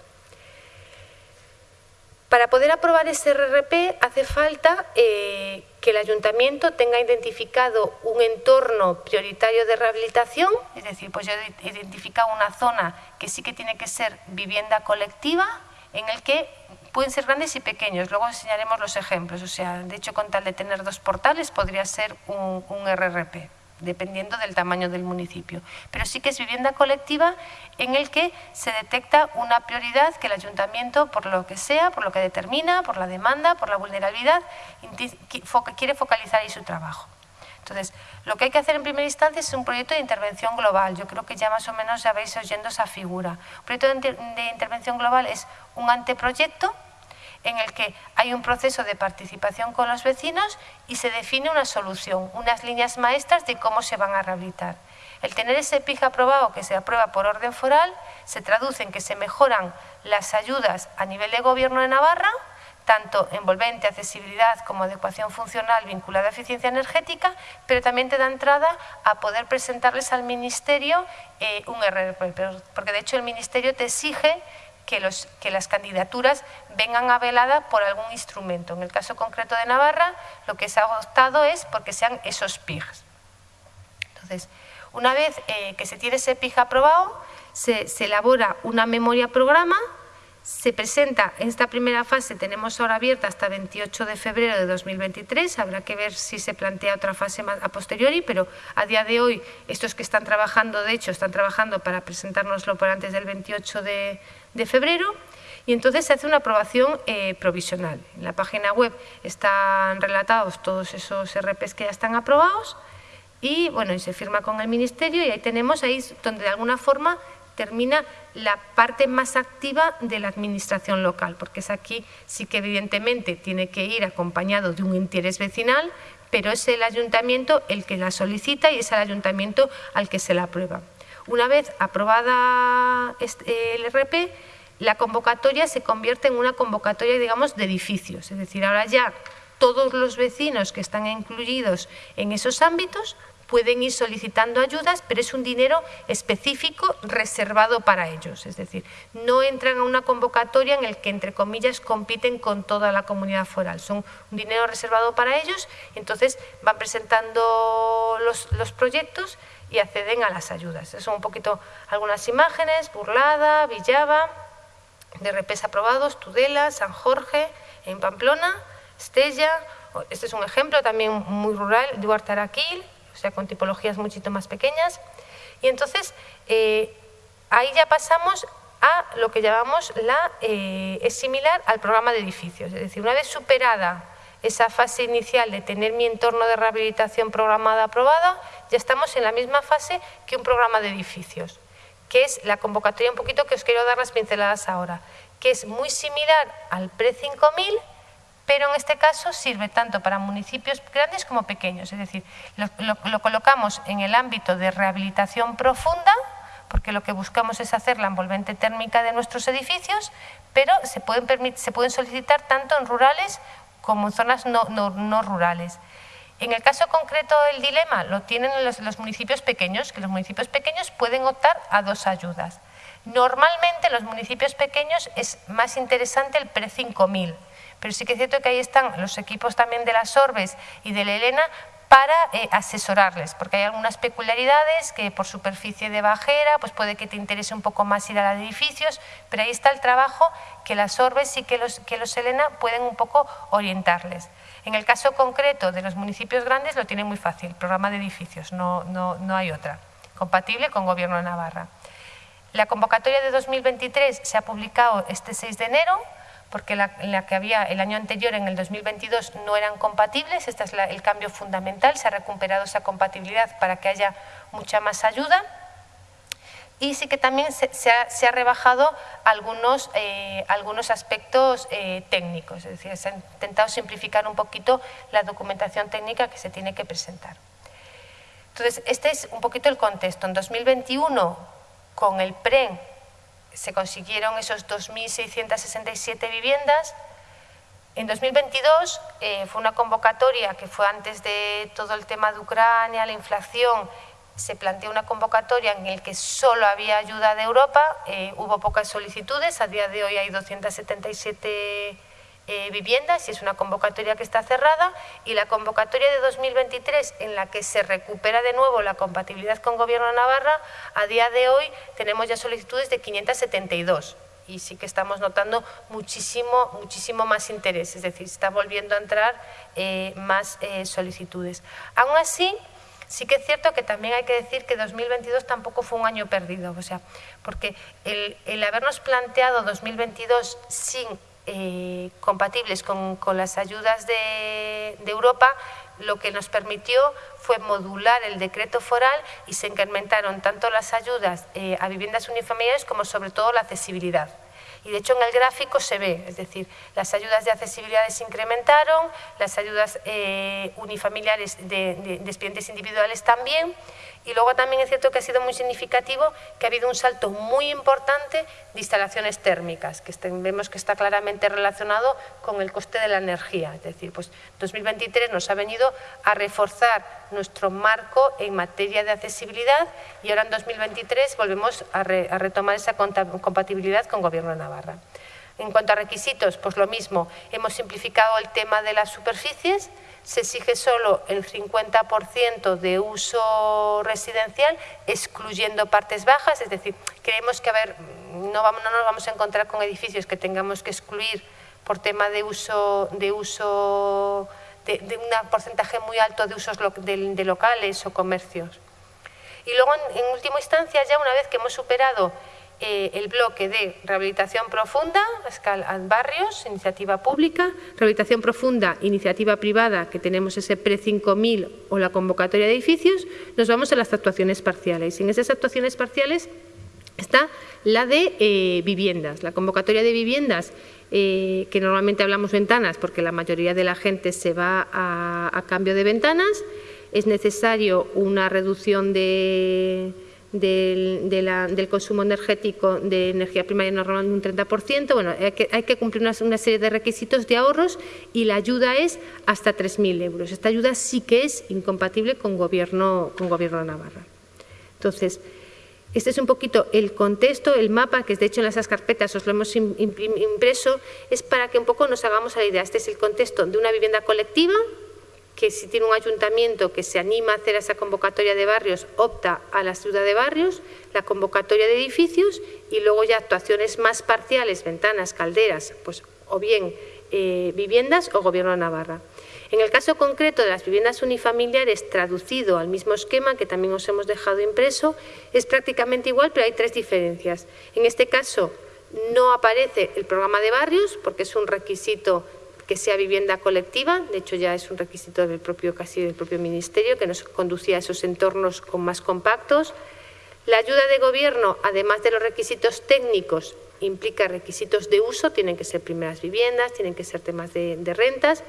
Para poder aprobar ese RRP hace falta eh, que el ayuntamiento tenga identificado un entorno prioritario de rehabilitación, es decir, pues yo he identificado una zona que sí que tiene que ser vivienda colectiva, en el que pueden ser grandes y pequeños, luego enseñaremos los ejemplos, o sea, de hecho con tal de tener dos portales podría ser un, RRP. Dependiendo del tamaño del municipio. Pero sí que es vivienda colectiva en el que se detecta una prioridad que el ayuntamiento, por lo que sea, por lo que determina, por la demanda, por la vulnerabilidad, quiere focalizar ahí su trabajo. Entonces, lo que hay que hacer en primera instancia es un proyecto de intervención global. Yo creo que ya más o menos ya habéis oyendo esa figura. Un proyecto de intervención global es un anteproyecto en el que hay un proceso de participación con los vecinos y se define una solución, unas líneas maestras de cómo se van a rehabilitar. El tener ese PIG aprobado que se aprueba por orden foral se traduce en que se mejoran las ayudas a nivel de gobierno de Navarra, tanto envolvente, accesibilidad como adecuación funcional vinculada a eficiencia energética, pero también te da entrada a poder presentarles al Ministerio eh, un RRP, porque de hecho el Ministerio te exige que, las candidaturas vengan aveladas por algún instrumento. En el caso concreto de Navarra, lo que se ha optado es porque sean esos PIGs. Entonces, una vez eh, que se tiene ese PIG aprobado, se, se elabora una memoria programa se presenta en esta primera fase, tenemos ahora abierta hasta 28 de febrero de 2023, habrá que ver si se plantea otra fase a posteriori, pero a día de hoy estos que están trabajando, de hecho, están trabajando para presentárnoslo por antes del 28 de, febrero y entonces se hace una aprobación eh, provisional. En la página web están relatados todos esos RPs que ya están aprobados y bueno, y se firma con el Ministerio y ahí tenemos ahí donde de alguna forma termina la parte más activa de la administración local, porque es aquí sí que evidentemente tiene que ir acompañado de un interés vecinal, pero es el ayuntamiento el que la solicita y es el ayuntamiento al que se la aprueba. Una vez aprobada el RP, la convocatoria se convierte en una convocatoria, digamos, de edificios. Es decir, ahora ya todos los vecinos que están incluidos en esos ámbitos pueden ir solicitando ayudas, pero es un dinero específico reservado para ellos. Es decir, no entran a una convocatoria en el que, entre comillas, compiten con toda la comunidad foral. Son un dinero reservado para ellos, entonces van presentando los, proyectos y acceden a las ayudas. Son un poquito algunas imágenes, Burlada, Villava, de repes aprobados, Tudela, San Jorge, en Pamplona, Estella, este es un ejemplo también muy rural, Duarte Araquil, o sea, con tipologías muchito más pequeñas. Y entonces, eh, ahí ya pasamos a lo que llamamos la... Eh, es similar al programa de edificios, es decir, una vez superada esa fase inicial de tener mi entorno de rehabilitación programada aprobada, ya estamos en la misma fase que un programa de edificios, que es la convocatoria un poquito que os quiero dar las pinceladas ahora, que es muy similar al PRE-5000, pero en este caso sirve tanto para municipios grandes como pequeños, es decir, lo, colocamos en el ámbito de rehabilitación profunda, porque lo que buscamos es hacer la envolvente térmica de nuestros edificios, pero se pueden, se pueden solicitar tanto en rurales como zonas no, no, rurales. En el caso concreto del dilema lo tienen los, los municipios pequeños, que los municipios pequeños pueden optar a dos ayudas. Normalmente en los municipios pequeños es más interesante el pre-5000, pero sí que es cierto que ahí están los equipos también de las Orbes y de la Elena para eh, asesorarles, porque hay algunas peculiaridades que por superficie de bajera pues puede que te interese un poco más ir a los edificios, pero ahí está el trabajo que las Orbes y que los, que los Elena pueden un poco orientarles. En el caso concreto de los municipios grandes lo tienen muy fácil, programa de edificios, no, no, no hay otra, compatible con Gobierno de Navarra. La convocatoria de 2023 se ha publicado este 6 de enero, porque la, que había el año anterior, en el 2022, no eran compatibles. Este es el cambio fundamental, se ha recuperado esa compatibilidad para que haya mucha más ayuda. Y sí que también se, ha, rebajado algunos, eh, algunos aspectos eh, técnicos, es decir, se ha intentado simplificar un poquito la documentación técnica que se tiene que presentar. Entonces, este es un poquito el contexto. En 2021, con el PREN, se consiguieron esos 2.667 viviendas. En 2022 eh, fue una convocatoria que fue antes de todo el tema de Ucrania, la inflación, se planteó una convocatoria en la que solo había ayuda de Europa, eh, hubo pocas solicitudes, a día de hoy hay 277 eh, viviendas y es una convocatoria que está cerrada y la convocatoria de 2023 en la que se recupera de nuevo la compatibilidad con Gobierno de Navarra, a día de hoy tenemos ya solicitudes de 572 y sí que estamos notando muchísimo, muchísimo más interés, es decir, está volviendo a entrar eh, más eh, solicitudes. Aún así, Sí que es cierto que también hay que decir que 2022 tampoco fue un año perdido, o sea, porque el, habernos planteado 2022 sin eh, compatibles con, las ayudas de, Europa, lo que nos permitió fue modular el decreto foral y se incrementaron tanto las ayudas eh, a viviendas unifamiliares como sobre todo la accesibilidad. Y de hecho en el gráfico se ve, es decir, las ayudas de accesibilidad se incrementaron, las ayudas eh, unifamiliares de, de individuales también, y luego también es cierto que ha sido muy significativo que ha habido un salto muy importante de instalaciones térmicas, que vemos que está claramente relacionado con el coste de la energía. Es decir, pues 2023 nos ha venido a reforzar nuestro marco en materia de accesibilidad y ahora en 2023 volvemos a, a retomar esa compatibilidad con Gobierno de Navarra. En cuanto a requisitos, pues lo mismo, hemos simplificado el tema de las superficies, se exige solo el 50% de uso residencial, excluyendo partes bajas, es decir, creemos que no, vamos, no nos vamos a encontrar con edificios que tengamos que excluir por tema de uso, de uso de, un porcentaje muy alto de usos de, locales o comercios. Y luego, en última instancia, ya una vez que hemos superado eh, el bloque de rehabilitación profunda, escala barrios, iniciativa pública, rehabilitación profunda, iniciativa privada, que tenemos ese pre-5000 o la convocatoria de edificios, nos vamos a las actuaciones parciales. Y en esas actuaciones parciales está la de eh, viviendas, la convocatoria de viviendas, eh, que normalmente hablamos ventanas porque la mayoría de la gente se va a cambio de ventanas, es necesario una reducción de del, consumo energético de energía primaria normalmente un 30%. Bueno, hay que, cumplir una, serie de requisitos de ahorros y la ayuda es hasta 3.000 euros. Esta ayuda sí que es incompatible con Gobierno, con gobierno de Navarra. Entonces, este es un poquito el contexto, el mapa, que de hecho en esas carpetas os lo hemos impreso, es para que un poco nos hagamos la idea. Este es el contexto de una vivienda colectiva, que si tiene un ayuntamiento que se anima a hacer esa convocatoria de barrios, opta a la ciudad de barrios, la convocatoria de edificios y luego ya actuaciones más parciales, ventanas, calderas, pues o bien eh, viviendas o Gobierno de Navarra. En el caso concreto de las viviendas unifamiliares, traducido al mismo esquema que también os hemos dejado impreso, es prácticamente igual, pero hay tres diferencias. En este caso, no aparece el programa de barrios, porque es un requisito que sea vivienda colectiva, de hecho ya es un requisito del propio, casi del propio Ministerio, que nos conducía a esos entornos con más compactos. La ayuda de gobierno, además de los requisitos técnicos, implica requisitos de uso, tienen que ser primeras viviendas, tienen que ser temas de, de rentas,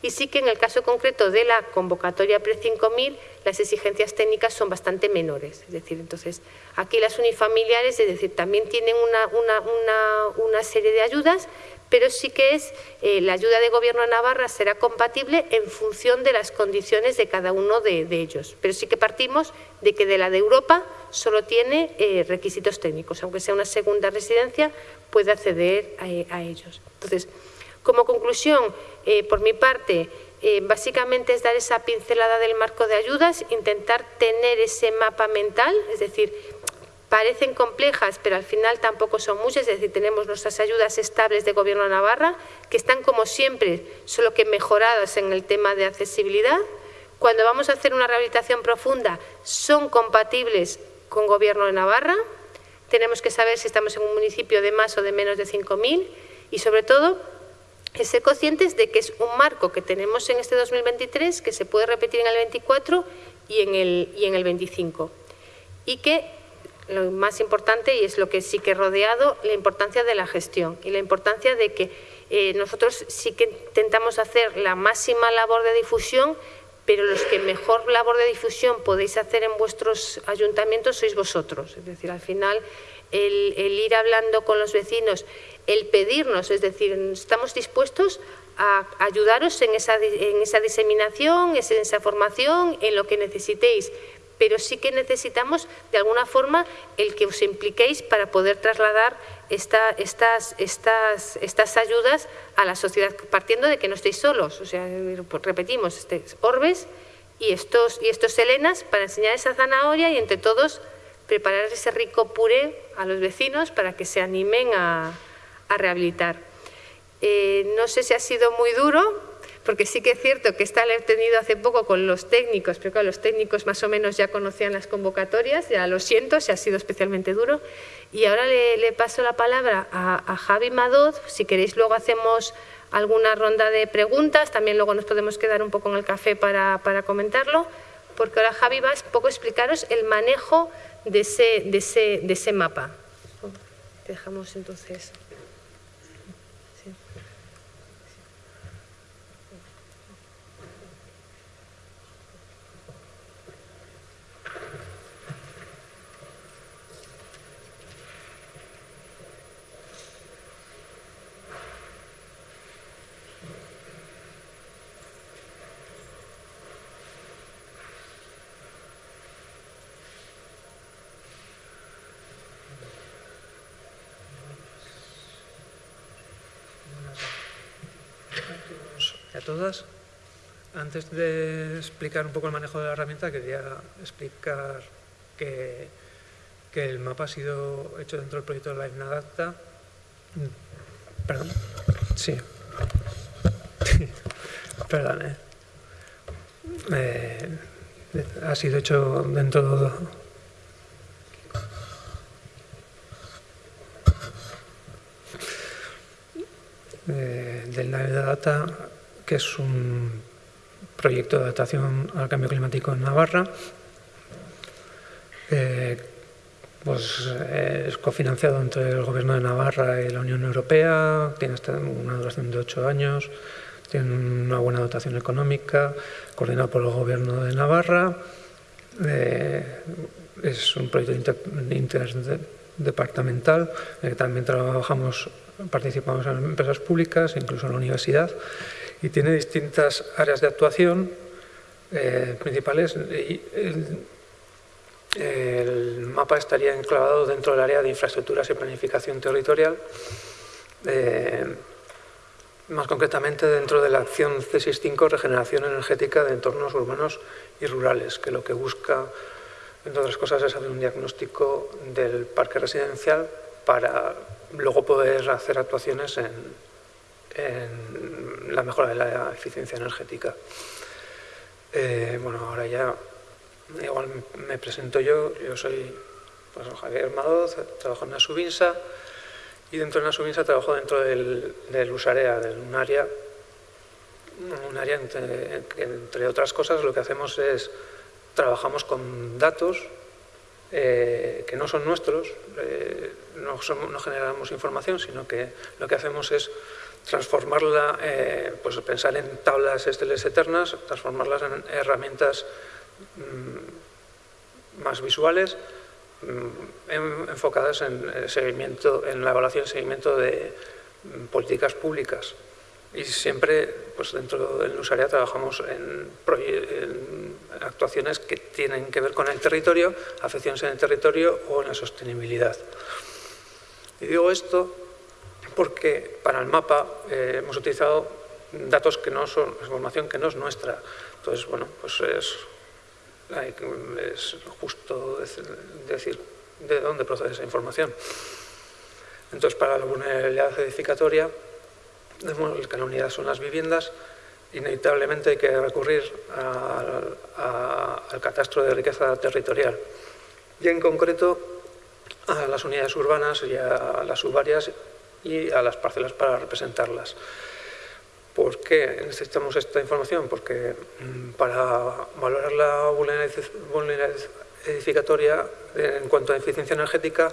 y sí que en el caso concreto de la convocatoria pre-5000 las exigencias técnicas son bastante menores. Es decir, entonces aquí las unifamiliares, es decir, también tienen una, una, una, una serie de ayudas, pero sí que es eh, la ayuda de Gobierno de Navarra será compatible en función de las condiciones de cada uno de, ellos. Pero sí que partimos de que de la de Europa solo tiene eh, requisitos técnicos, aunque sea una segunda residencia, puede acceder a, ellos. Entonces, como conclusión, eh, por mi parte, básicamente es dar esa pincelada del marco de ayudas, intentar tener ese mapa mental, es decir, parecen complejas, pero al final tampoco son muchas, es decir, tenemos nuestras ayudas estables de Gobierno de Navarra, que están como siempre, solo que mejoradas en el tema de accesibilidad. Cuando vamos a hacer una rehabilitación profunda, son compatibles con Gobierno de Navarra. Tenemos que saber si estamos en un municipio de más o de menos de 5.000 y, sobre todo, ser conscientes de que es un marco que tenemos en este 2023 que se puede repetir en el 24 y en el, y en el 25 y que lo más importante, y es lo que sí que he rodeado, la importancia de la gestión y la importancia de que eh, nosotros sí que intentamos hacer la máxima labor de difusión, pero los que mejor labor de difusión podéis hacer en vuestros ayuntamientos sois vosotros. Es decir, al final el, ir hablando con los vecinos, el pedirnos, es decir, estamos dispuestos a ayudaros en esa, en esa diseminación, en esa formación, en lo que necesitéis, pero sí que necesitamos de alguna forma el que os impliquéis para poder trasladar estas, ayudas a la sociedad, partiendo de que no estéis solos. O sea, repetimos, Orbes y estos, y estos Helenas para enseñar esa zanahoria y entre todos preparar ese rico puré a los vecinos para que se animen a, rehabilitar. Eh, no sé si ha sido muy duro, porque sí que es cierto que esta la he tenido hace poco con los técnicos, pero claro, los técnicos más o menos ya conocían las convocatorias, ya lo siento, si ha sido especialmente duro. Y ahora le, paso la palabra a, Javi Madoz, si queréis luego hacemos alguna ronda de preguntas, también luego nos podemos quedar un poco en el café para, comentarlo, porque ahora Javi va a poco explicaros el manejo de ese, de ese, de ese mapa. Dejamos entonces... todas. Antes de explicar un poco el manejo de la herramienta, quería explicar que, que el mapa ha sido hecho dentro del proyecto de LiveNadapta. Perdón. Sí. Perdón, eh. Eh, ha sido hecho dentro de, del Live Data que es un proyecto de adaptación al cambio climático en Navarra. Eh, pues, eh, es cofinanciado entre el Gobierno de Navarra y la Unión Europea, tiene una duración de ocho años, tiene una buena dotación económica, coordinado por el Gobierno de Navarra. Eh, es un proyecto interdepartamental, también trabajamos, participamos en empresas públicas, incluso en la universidad y tiene distintas áreas de actuación eh, principales. El, mapa estaría enclavado dentro del área de infraestructuras y planificación territorial, eh, más concretamente dentro de la acción C65 Regeneración Energética de Entornos Urbanos y Rurales, que lo que busca, entre otras cosas, es hacer un diagnóstico del parque residencial para luego poder hacer actuaciones en, en la mejora de la eficiencia energética. Eh, bueno, ahora ya igual me presento yo, yo soy pues, Javier Madoz, trabajo en la Subinsa y dentro de la Subinsa trabajo dentro del, del Usarea, de un área, un área entre, otras cosas lo que hacemos es trabajamos con datos eh, que no son nuestros, eh, no generamos información, sino que lo que hacemos es transformarla, eh, pues pensar en tablas esteles eternas, transformarlas en herramientas mm, más visuales, mm, enfocadas en, el seguimiento, en la evaluación y seguimiento de mm, políticas públicas. Y siempre, pues dentro del Usaria trabajamos en, en, actuaciones que tienen que ver con el territorio, afecciones en el territorio o en la sostenibilidad. Y digo esto porque para el mapa eh, hemos utilizado datos que no son, información que no es nuestra. Entonces, bueno, pues es, justo decir de dónde procede esa información. Entonces, para la vulnerabilidad edificatoria, que la unidad son las viviendas, inevitablemente hay que recurrir al catastro de riqueza territorial. Y en concreto a las unidades urbanas y a las subáreas y a las parcelas para representarlas. ¿Por qué necesitamos esta información? Porque mm, para valorar la vulnerabilidad edificatoria en cuanto a eficiencia energética,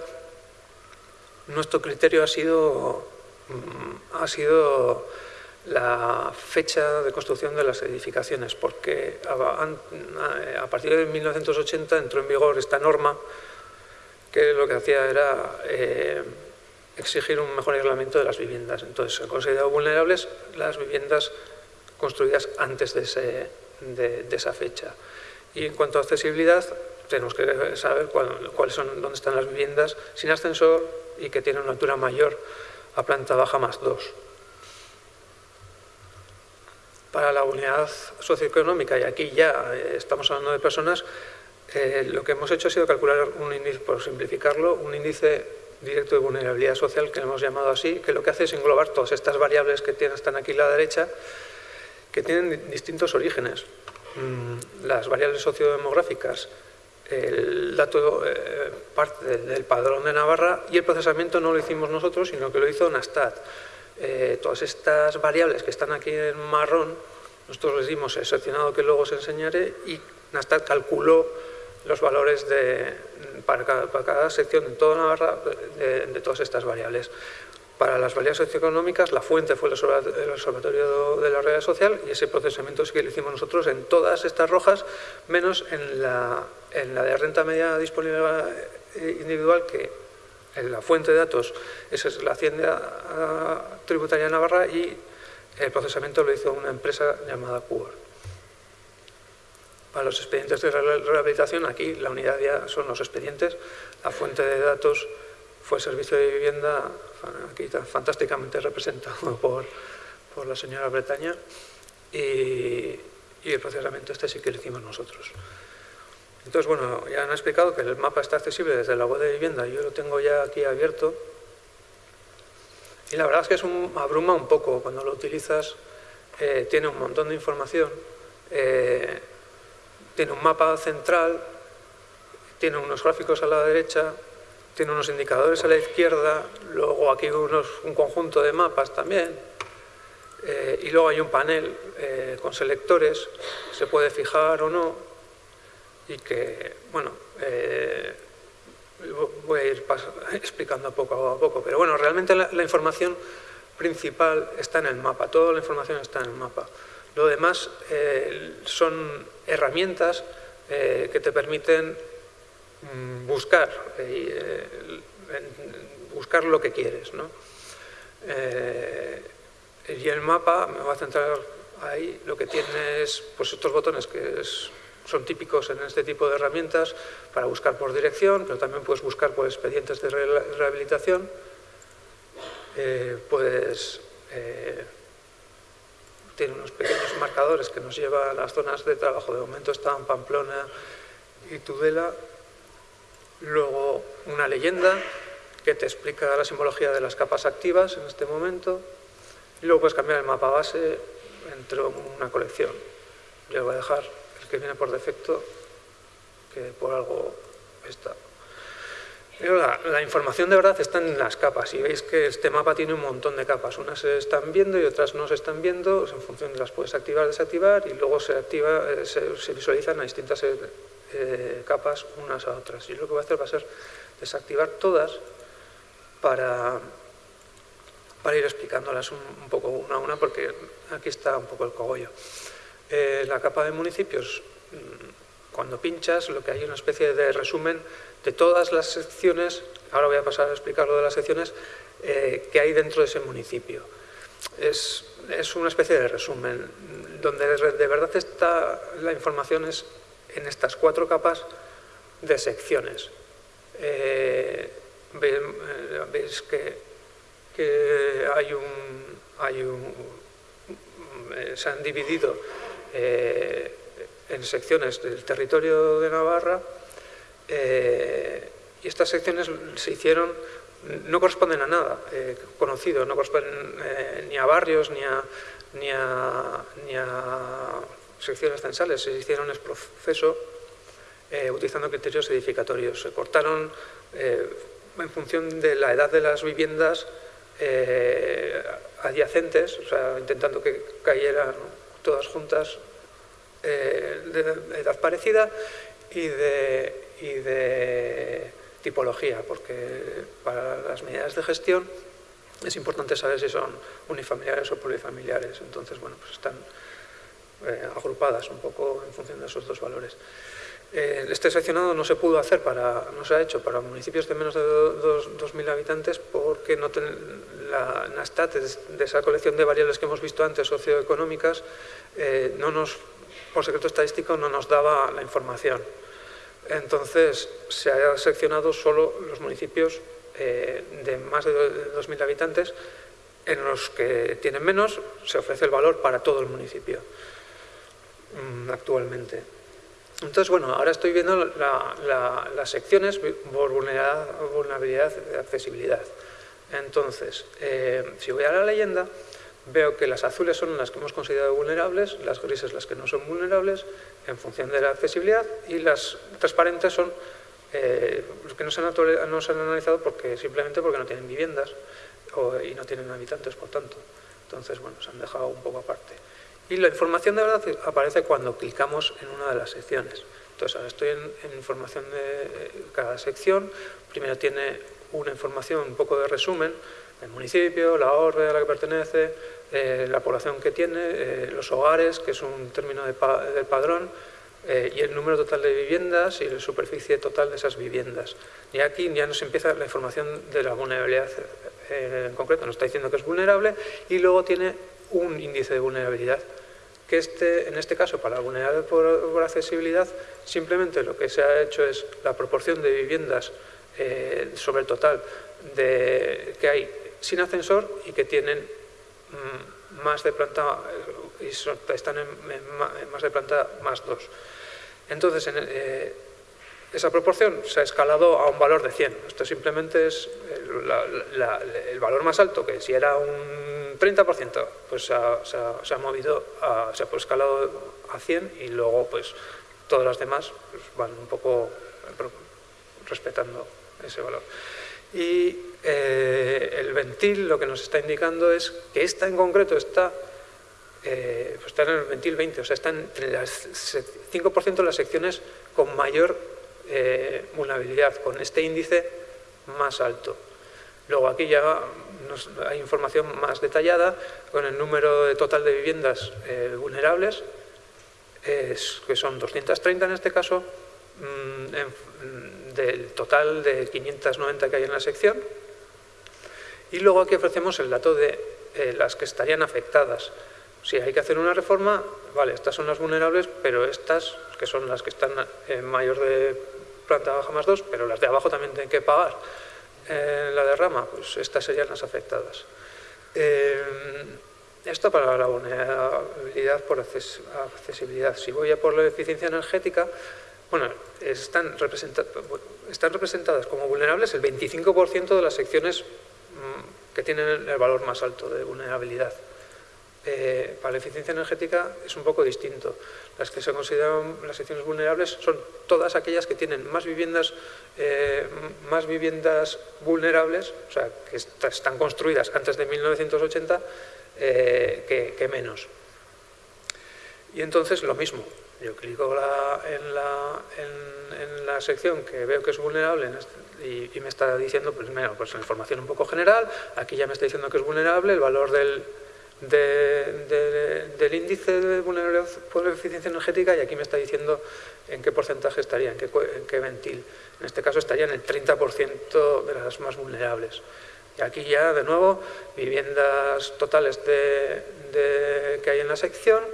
nuestro criterio ha sido, mm, ha sido la fecha de construcción de las edificaciones, porque a, partir de 1980 entró en vigor esta norma que lo que hacía era eh, exigir un mejor aislamiento de las viviendas. Entonces, se han considerado vulnerables las viviendas construidas antes de, esa fecha. Y en cuanto a accesibilidad, tenemos que saber cuáles son, dónde están las viviendas sin ascensor y que tienen una altura mayor a planta baja más 2. Para la unidad socioeconómica, y aquí ya eh, estamos hablando de personas, eh, lo que hemos hecho ha sido calcular un índice, por simplificarlo, un índice directo de vulnerabilidad social, que hemos llamado así, que lo que hace es englobar todas estas variables que están aquí a la derecha que tienen distintos orígenes. Mm, las variables sociodemográficas, el dato eh, parte del padrón de Navarra y el procesamiento no lo hicimos nosotros, sino que lo hizo Nastat. Eh, todas estas variables que están aquí en marrón, nosotros les dimos el seleccionado que luego os enseñaré y Nastat calculó los valores de, para, cada, sección en toda Navarra de todas estas variables. Para las variables socioeconómicas, la fuente fue el Observatorio de la Realidad Social y ese procesamiento sí que lo hicimos nosotros en todas estas rojas, menos en la, en la de renta media disponible eh, individual, que en la fuente de datos esa es la Hacienda ah, Tributaria Navarra y el procesamiento lo hizo una empresa llamada CUOR. Para los expedientes de rehabilitación, aquí la unidad ya son los expedientes, la fuente de datos fue el servicio de vivienda aquí está fantásticamente representado por, por la señora Bretaña, y, el procesamiento este sí que lo hicimos nosotros. Entonces, bueno, ya han explicado que el mapa está accesible desde la web de vivienda, yo lo tengo ya aquí abierto, y la verdad es que es un, abruma un poco cuando lo utilizas, eh, tiene un montón de información, eh, tiene un mapa central, tiene unos gráficos a la derecha, tiene unos indicadores a la izquierda, luego aquí unos, un conjunto de mapas también, eh, y luego hay un panel eh, con selectores, se puede fijar o no, y que, bueno, eh, voy a ir explicando poco a poco, pero bueno, realmente la, información principal está en el mapa, toda la información está en el mapa. Lo demás son herramientas que te permiten Mm, buscar, eh, buscar lo que quieres. ¿no? Eh, y el mapa, me voy a centrar ahí, lo que tiene es pues, estos botones que son típicos en este tipo de herramientas para buscar por dirección, pero también puedes buscar por expedientes de rehabilitación. Eh, puedes, tiene unos pequeños marcadores que nos llevan a las zonas de trabajo. De momento están Pamplona y Tudela Luego una leyenda que te explica la simbología de las capas activas en este momento. Y luego puedes cambiar el mapa base entre una colección. Yo voy a dejar el que viene por defecto, que por algo está. La, la, información de verdad está en las capas y veis que este mapa tiene un montón de capas. Unas se están viendo y otras no se están viendo, en función de las puedes activar desactivar y luego se, activa, eh, se, se visualizan a distintas eh, eh, capas unas a otras. Y lo que voy a hacer va a ser desactivar todas para, ir explicándolas un, poco una a una, porque aquí está un poco el cogollo. Eh, la capa de municipios, mm, cuando pinchas, lo que hay es una especie de resumen de todas las secciones, ahora voy a pasar a explicar lo de las secciones, eh, que hay dentro de ese municipio. Es, es, una especie de resumen, donde de verdad está la información es en estas cuatro capas de secciones. Eh, eh, veis que, hay un, hay un, eh, se han dividido en secciones del territorio de Navarra y estas secciones se hicieron, no corresponden a nada conocido, no corresponden ni a barrios ni a, ni a, secciones censales se hicieron el proceso eh, utilizando criterios edificatorios. Se cortaron eh, en función de la edad de las viviendas eh, adyacentes, o sea, intentando que cayeran todas juntas de edad parecida y de, tipología, porque para las medidas de gestión es importante saber si son unifamiliares o polifamiliares. Entonces, bueno, pues están eh, agrupadas un poco en función de esos dos valores. Eh, este seccionado no se pudo hacer, para, no se ha hecho para municipios de menos de 2.000 habitantes porque la Nastat, de esa colección de variables que hemos visto antes, socioeconómicas, eh, no nos, por secreto estadístico no nos daba la información. Entonces se ha seccionado solo los municipios de más de 2.000 habitantes en los que tienen menos se ofrece el valor para todo el municipio. Mm, actualmente. Entonces, bueno, ahora estoy viendo las secciones por vulnerabilidad, y accesibilidad. Entonces, eh, si voy a la leyenda, veo que las azules son las que hemos considerado vulnerables, las grises las que no son vulnerables, en función de la accesibilidad, y las transparentes son eh, los que no se, han, no analizado porque, simplemente porque no tienen viviendas y no tienen habitantes, por tanto. Entonces, bueno, se han dejado un poco aparte. Y la información de verdad aparece cuando clicamos en una de las secciones. Entonces, ahora estoy en, en información de cada sección. Primero tiene una información, un poco de resumen, el municipio, la orden a la que pertenece, eh, la población que tiene, eh, los hogares, que es un término de del padrón, eh, y el número total de viviendas y la superficie total de esas viviendas. Y aquí ya nos empieza la información de la vulnerabilidad en concreto, nos está diciendo que es vulnerable y luego tiene un índice de vulnerabilidad que este, en este caso para la vulnerabilidad por, accesibilidad simplemente lo que se ha hecho es la proporción de viviendas sobre el total de, que hay sin ascensor y que tienen mm, más de planta, y están en, más de planta más 2. Entonces, en, eh, esa proporción se ha escalado a un valor de 100. Esto simplemente es el, valor más alto, que si era un 30%, pues se ha, movido, se ha escalado a 100 y luego pues todas las demás pues, van un poco respetando ese valor. Y eh, el ventil lo que nos está indicando es que esta en concreto está, eh, pues está en el ventil 20, o sea, está entre las 5% de las secciones con mayor eh, vulnerabilidad, con este índice más alto. Luego aquí ya hay información más detallada con el número total de viviendas vulnerables, que son 230 en este caso, mm, mm, del total de 590 que hay en la sección, y luego aquí ofrecemos el dato de eh, las que estarían afectadas. Si hay que hacer una reforma, vale, estas son las vulnerables, pero estas, que son las que están en mayor de planta baja más 2, pero las de abajo también tienen que pagar eh, la derrama, pues estas serían las afectadas. Eh, esto para la vulnerabilidad por accesibilidad. Si voy a por la eficiencia energética, bueno, están, están representadas como vulnerables el 25% de las secciones que tienen el valor más alto de vulnerabilidad. Eh, para la eficiencia energética es un poco distinto. Las que se consideran las secciones vulnerables son todas aquellas que tienen más viviendas, eh, más viviendas vulnerables, o sea, que están construidas antes de 1980, eh, que, menos. Y entonces lo mismo, yo clico en, la, en, la, sección que veo que es vulnerable en este, y, me está diciendo, pues, pues la información un poco general, aquí ya me está diciendo que es vulnerable, el valor del, del índice de vulnerabilidad por eficiencia energética y aquí me está diciendo en qué porcentaje estaría, en qué, ventil. En este caso estaría en el 30% de las más vulnerables. Y aquí ya, de nuevo, viviendas totales de, que hay en la sección,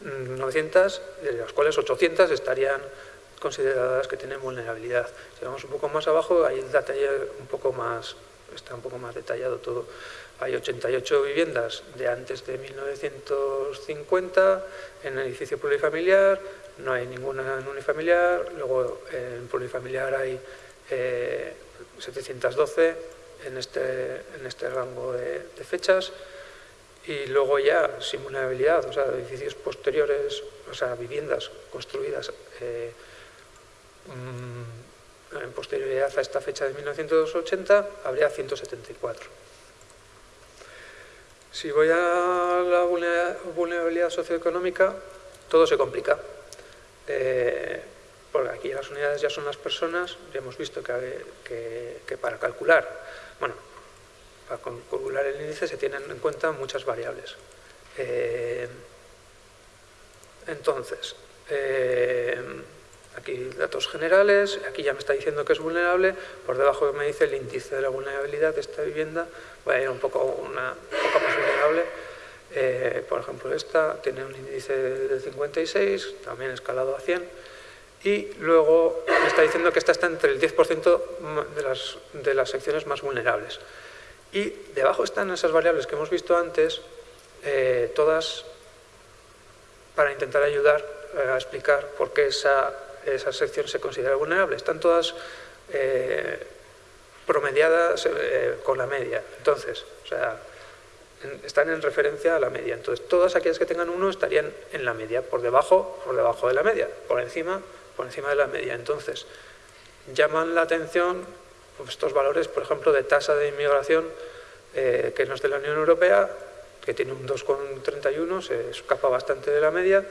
900, de las cuales 800 estarían consideradas que tienen vulnerabilidad. Si vamos un poco más abajo, hay el detalle un poco más, está un poco más detallado todo. Hay 88 viviendas de antes de 1950 en edificio plurifamiliar, no hay ninguna en unifamiliar, luego en plurifamiliar hay 712 eh, en este, en este rango de, fechas y luego ya sin vulnerabilidad, o sea, edificios posteriores, o sea, viviendas construidas eh, en posterioridad a esta fecha de 1980 habría 174. Si voy a la vulnerabilidad socioeconómica, todo se complica. Eh, porque aquí las unidades ya son las personas, ya hemos visto que, que, para calcular, bueno, para calcular el índice se tienen en cuenta muchas variables. Eh, entonces, eh, Aquí datos generales, aquí ya me está diciendo que es vulnerable, por debajo me dice el índice de la vulnerabilidad de esta vivienda, voy a ir un poco, una, más vulnerable, eh, por ejemplo esta tiene un índice de 56, también escalado a 100, y luego me está diciendo que esta está entre el 10% de las, de las secciones más vulnerables. Y debajo están esas variables que hemos visto antes, eh, todas para intentar ayudar a explicar por qué esa esa sección se considera vulnerable. Están todas eh, promediadas eh, con la media. Entonces, o sea, están en referencia a la media. Entonces, todas aquellas que tengan uno estarían en la media, por debajo, por debajo de la media, por encima, por encima de la media. Entonces, llaman la atención estos valores, por ejemplo, de tasa de inmigración eh, que no es de la Unión Europea, que tiene un 2,31, se escapa bastante de la media,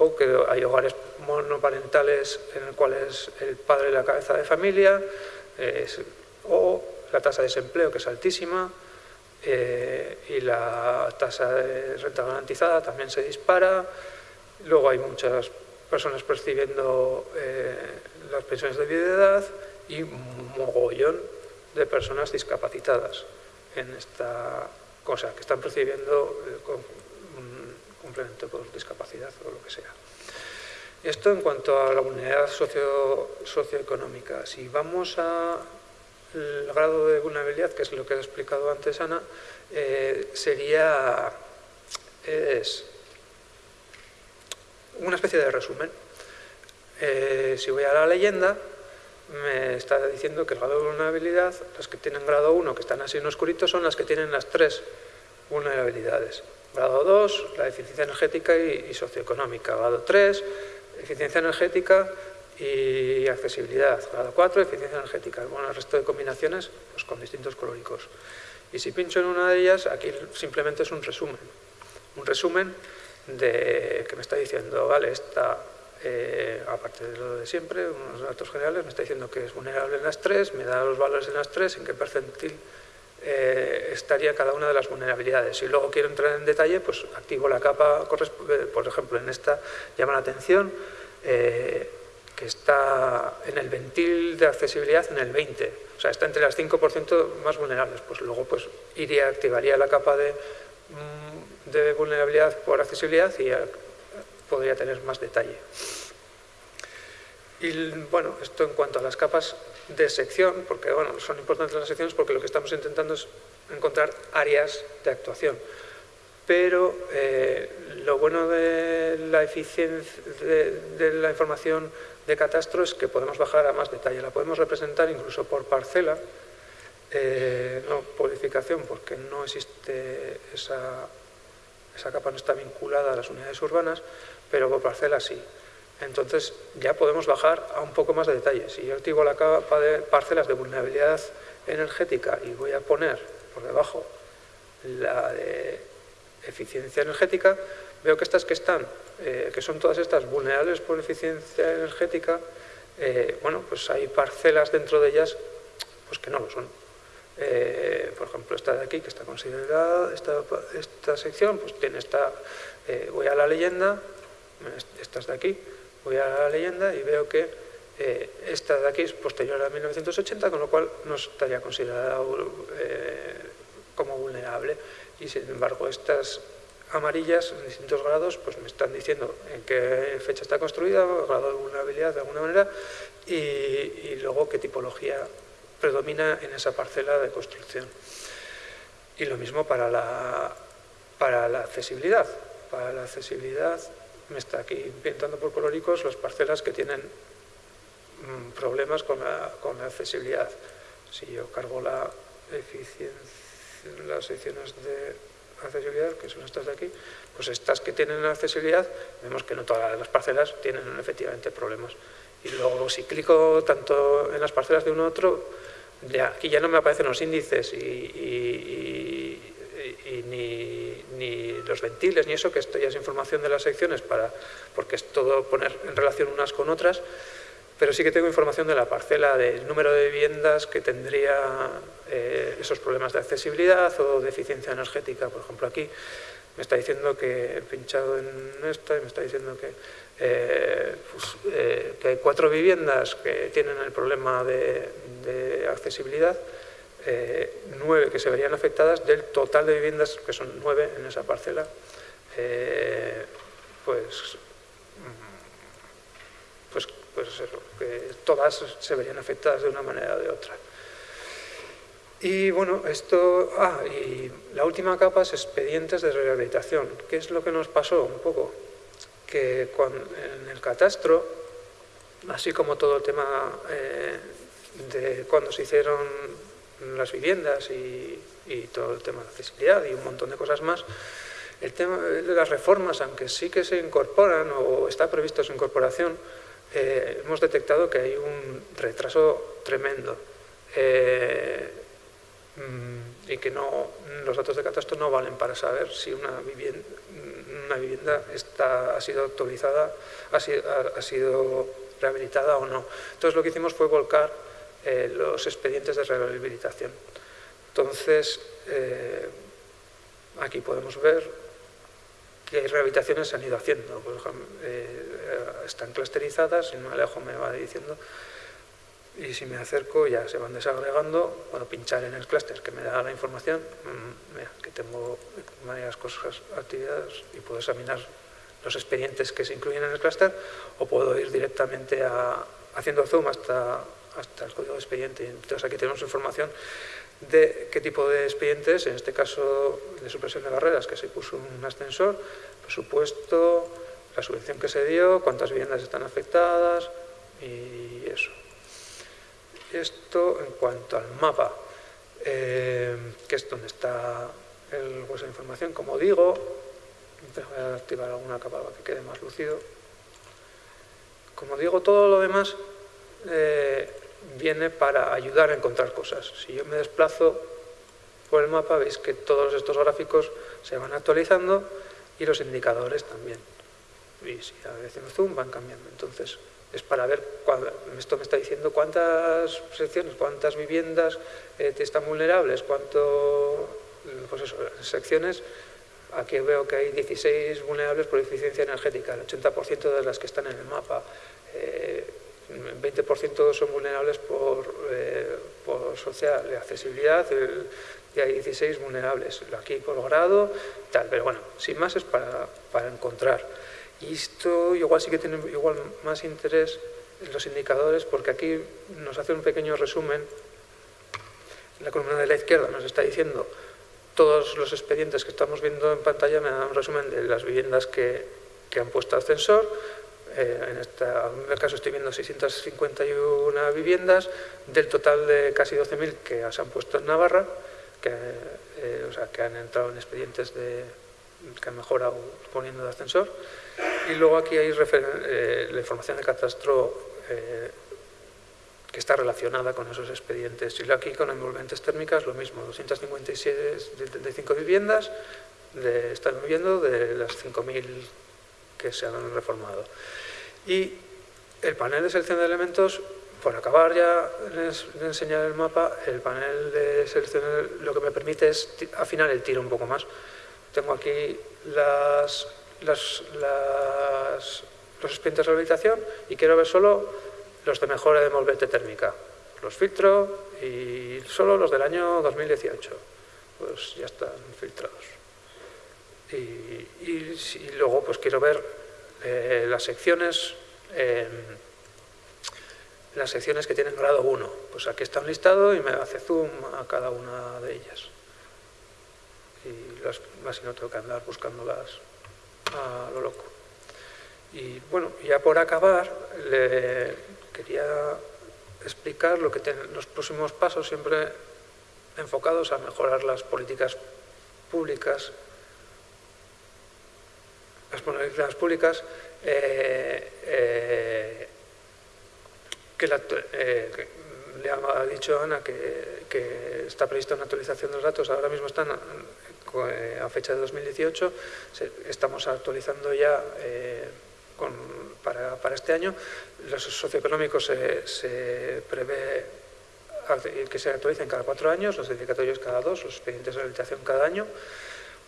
o que hay hogares monoparentales en los cuales el padre la cabeza de familia, o la tasa de desempleo que es altísima, eh, y la tasa de renta garantizada también se dispara. Luego hay muchas personas percibiendo eh, las pensiones de vida de edad y mogollón de personas discapacitadas en esta cosa, que están percibiendo eh, complemento por discapacidad o lo que sea. Esto en cuanto a la socio, socioeconómica. Si vamos a el grado de vulnerabilidad, que es lo que ha explicado antes Ana, eh, sería es una especie de resumen. Eh, si voy a la leyenda, me está diciendo que el grado de vulnerabilidad, las que tienen grado 1, que están así en oscurito, son las que tienen las tres vulnerabilidades. Grado 2, la eficiencia energética y, socioeconómica. Grado 3, eficiencia energética y accesibilidad. Grado 4, eficiencia energética. Bueno, el resto de combinaciones pues con distintos colóricos. Y si pincho en una de ellas, aquí simplemente es un resumen. Un resumen de que me está diciendo, vale, esta, eh, aparte de lo de siempre, unos datos generales, me está diciendo que es vulnerable en las tres, me da los valores en las tres, en qué percentil eh, estaría cada una de las vulnerabilidades. Si luego quiero entrar en detalle, pues activo la capa, por ejemplo, en esta llama la atención, eh, que está en el ventil de accesibilidad en el 20, o sea, está entre las 5% más vulnerables, pues luego pues iría, activaría la capa de, mm, de vulnerabilidad por accesibilidad y podría tener más detalle. Y bueno, esto en cuanto a las capas de sección, porque bueno, son importantes las secciones porque lo que estamos intentando es encontrar áreas de actuación. Pero eh, lo bueno de la eficiencia de la información de catastro es que podemos bajar a más detalle. La podemos representar incluso por parcela, eh, no por edificación, porque no existe esa, esa capa, no está vinculada a las unidades urbanas, pero por parcela sí. Entonces ya podemos bajar a un poco más de detalle. Si yo activo la capa de parcelas de vulnerabilidad energética y voy a poner por debajo la de eficiencia energética, veo que estas que están, eh, que son todas estas vulnerables por eficiencia energética, eh, bueno, pues hay parcelas dentro de ellas pues que no lo son. Eh, por ejemplo, esta de aquí, que está considerada, esta, esta sección, pues tiene esta, voy a la leyenda, estas de aquí, voy a la leyenda y veo que esta de aquí es posterior a 1980, con lo cual no estaría considerada como vulnerable. Y sin embargo, estas amarillas en distintos grados pues me están diciendo en qué fecha está construida, grado de vulnerabilidad de alguna manera y, luego qué tipología predomina en esa parcela de construcción. Y lo mismo para la, para la accesibilidad. Para la accesibilidad me está aquí pintando por coloricos las parcelas que tienen mm, problemas con la, con la accesibilidad. Si yo cargo la eficiencia, las secciones de accesibilidad, que son estas de aquí, pues estas que tienen accesibilidad, vemos que no todas las parcelas tienen efectivamente problemas. Y luego si clico tanto en las parcelas de uno u otro, aquí ya no me aparecen los índices y, ni, ni, los ventiles ni eso, que esto ya es información de las secciones para, porque es todo poner en relación unas con otras, pero sí que tengo información de la parcela, del número de viviendas que tendría eh, esos problemas de accesibilidad o de eficiencia energética. Por ejemplo, aquí me está diciendo que he pinchado en esta y me está diciendo que, eh, pues, eh, que hay cuatro viviendas que tienen el problema de, accesibilidad, nueve que se verían afectadas del total de viviendas, que son nueve en esa parcela, pues pues eso, que todas se verían afectadas de una manera o de otra. Y bueno, esto, ah, y la última capa es expedientes de rehabilitación. ¿Qué es lo que nos pasó un poco? Que en el catastro, así como todo el tema eh, de cuando se hicieron las viviendas y, todo el tema de accesibilidad y un montón de cosas más, el tema de las reformas, aunque sí que se incorporan o está previsto su incorporación, eh, hemos detectado que hay un retraso tremendo eh, mm, y que no, los datos de catastro no valen para saber si una vivienda, una vivienda está, ha sido actualizada, ha sido, ha sido rehabilitada o no. Entonces lo que hicimos fue volcar eh, los expedientes de rehabilitación. Entonces, eh, aquí podemos ver que rehabilitaciones se han ido haciendo. Eh, están clusterizadas, si me alejo me va diciendo, y si me acerco ya se van desagregando, puedo pinchar en el clúster que me da la información, mm, que tengo varias cosas, actividades, y puedo examinar los expedientes que se incluyen en el clúster, o puedo ir directamente a, haciendo zoom hasta hasta el código de expediente. Entonces aquí tenemos información de qué tipo de expedientes, en este caso de supresión de barreras, que se puso un ascensor, presupuesto, la subvención que se dio, cuántas viviendas están afectadas y eso. Esto en cuanto al mapa, eh, que es donde está el hueso de información, como digo, voy a activar alguna capa para que quede más lucido. Como digo, todo lo demás eh, viene para ayudar a encontrar cosas. Si yo me desplazo por el mapa, veis que todos estos gráficos se van actualizando y los indicadores también. Y si veces zoom van cambiando. Entonces, es para ver, esto me está diciendo cuántas secciones, cuántas viviendas eh, están vulnerables, cuánto, pues secciones, aquí veo que hay 16 vulnerables por eficiencia energética, el 80% de las que están en el mapa. Eh, 20% son vulnerables por, eh, social accesibilidad y hay 16 vulnerables, aquí por grado, tal, pero bueno, sin más es para, para encontrar. Y esto igual sí que tiene igual más interés en los indicadores porque aquí nos hace un pequeño resumen. La columna de la izquierda nos está diciendo todos los expedientes que estamos viendo en pantalla me dan un resumen de las viviendas que, que han puesto ascensor, eh, en, esta, en caso estoy viendo 651 viviendas, del total de casi 12.000 que se han puesto en Navarra, que, eh, o sea, que han entrado en expedientes de, que han mejorado poniendo de ascensor. Y luego aquí hay eh, la información de catastro que está relacionada con esos expedientes. Y aquí con envolventes térmicas lo mismo, 256 de, 5 viviendas, están viviendo de las 5.000 que se han reformado. Y el panel de selección de elementos, por acabar ya de enseñar el mapa, el panel de selección lo que me permite es afinar el tiro un poco más. Tengo aquí las, las, los expedientes de rehabilitación y quiero ver solo los de mejora de envolvente térmica. Los filtro y solo los del año 2018. Pues ya están filtrados. Y, y luego pues quiero ver eh, las secciones em, las secciones que tienen grado 1 pues aquí está un listado y me hace zoom a cada una de ellas. Y las, así no tengo que andar buscándolas a lo loco. Y bueno, ya por acabar le quería explicar lo que tienen los próximos pasos siempre enfocados a mejorar las políticas públicas las políticas públicas eh, eh, eh, que, le ha dicho Ana que, está prevista una actualización de los datos, ahora mismo están a fecha de 2018, estamos actualizando ya para, este año, los socioeconómicos se, se prevé que se actualicen cada cuatro años, los edificatorios cada dos, los expedientes de rehabilitación cada año,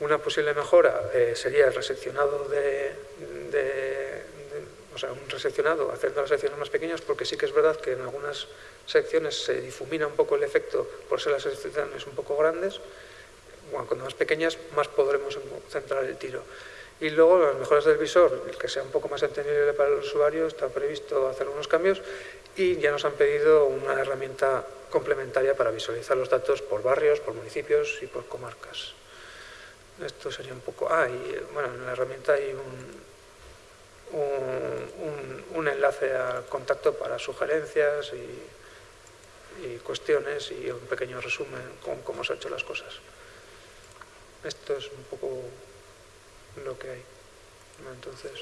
una posible mejora eh, sería el reseccionado de, o sea, un reseccionado, haciendo las secciones más pequeñas, porque sí que es verdad que en algunas secciones se difumina un poco el efecto por ser las secciones un poco grandes, bueno, cuando más pequeñas más podremos centrar el tiro. Y luego las mejoras del visor, el que sea un poco más entendible para el usuario, está previsto hacer unos cambios y ya nos han pedido una herramienta complementaria para visualizar los datos por barrios, por municipios y por comarcas. Esto sería un poco... Ah, y bueno, en la herramienta hay un, un, un enlace al contacto para sugerencias y, y cuestiones y un pequeño resumen con cómo se han hecho las cosas. Esto es un poco lo que hay. Entonces...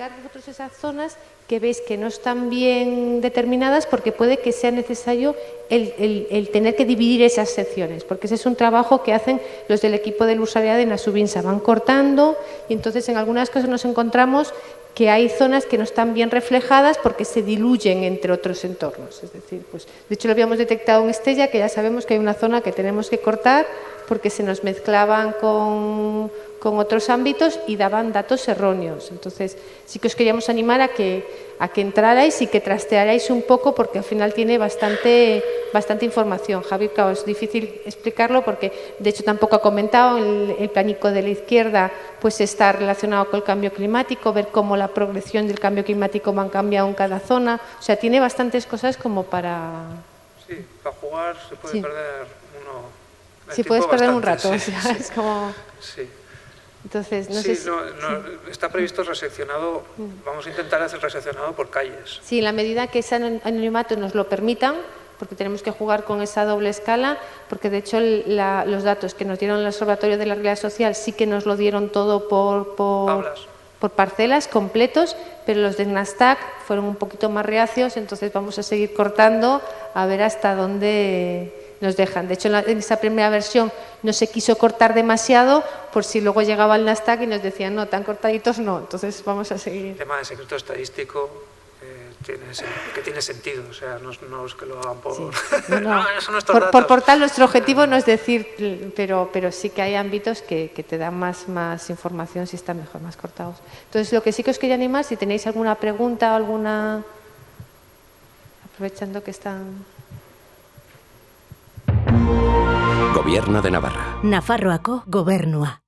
identificar vosotros esas zonas que veis que no están bien determinadas porque puede que sea necesario el, tener que dividir esas secciones, porque ese es un trabajo que hacen los del equipo del Usaria de Nasubinsa, van cortando y entonces en algunas cosas nos encontramos que hay zonas que no están bien reflejadas porque se diluyen entre otros entornos. Es decir, pues, de hecho lo habíamos detectado en Estella, que ya sabemos que hay una zona que tenemos que cortar porque se nos mezclaban con, con otros ámbitos y daban datos erróneos. Entonces, sí que os queríamos animar a que, a que entrarais y que trastearais un poco porque al final tiene bastante, bastante información. Javier, claro, es difícil explicarlo porque de hecho tampoco ha comentado, el, el planico de la izquierda pues está relacionado con el cambio climático, ver cómo la progresión del cambio climático va cambiado en cada zona. O sea, tiene bastantes cosas como para... Sí, para jugar se puede perder uno... Sí, puedes perder un rato, o sea, es como... Sí. Entonces, no sí, sé no, no, está previsto reseccionado, vamos a intentar hacer reseccionado por calles. Sí, en la medida que ese anonimato nos lo permitan, porque tenemos que jugar con esa doble escala, porque de hecho la, los datos que nos dieron el Observatorio de la Realidad Social sí que nos lo dieron todo por, por, por parcelas completos, pero los de Nasdaq fueron un poquito más reacios, entonces vamos a seguir cortando a ver hasta dónde nos dejan. De hecho, en, la, en, esa primera versión no se quiso cortar demasiado por si luego llegaba el Nasdaq y nos decían, no, tan cortaditos no, entonces vamos a seguir. El tema de secreto estadístico eh, tiene, que tiene sentido, o sea, no, no es que lo hagan por... Sí. No, no. no por, por, portal nuestro objetivo no es decir, pero, pero sí que hay ámbitos que, que te dan más, más información si están mejor, más cortados. Entonces, lo que sí que os quería animar, si tenéis alguna pregunta o alguna... Aprovechando que están... Gobierno de Navarra. Nafarroako gobernua.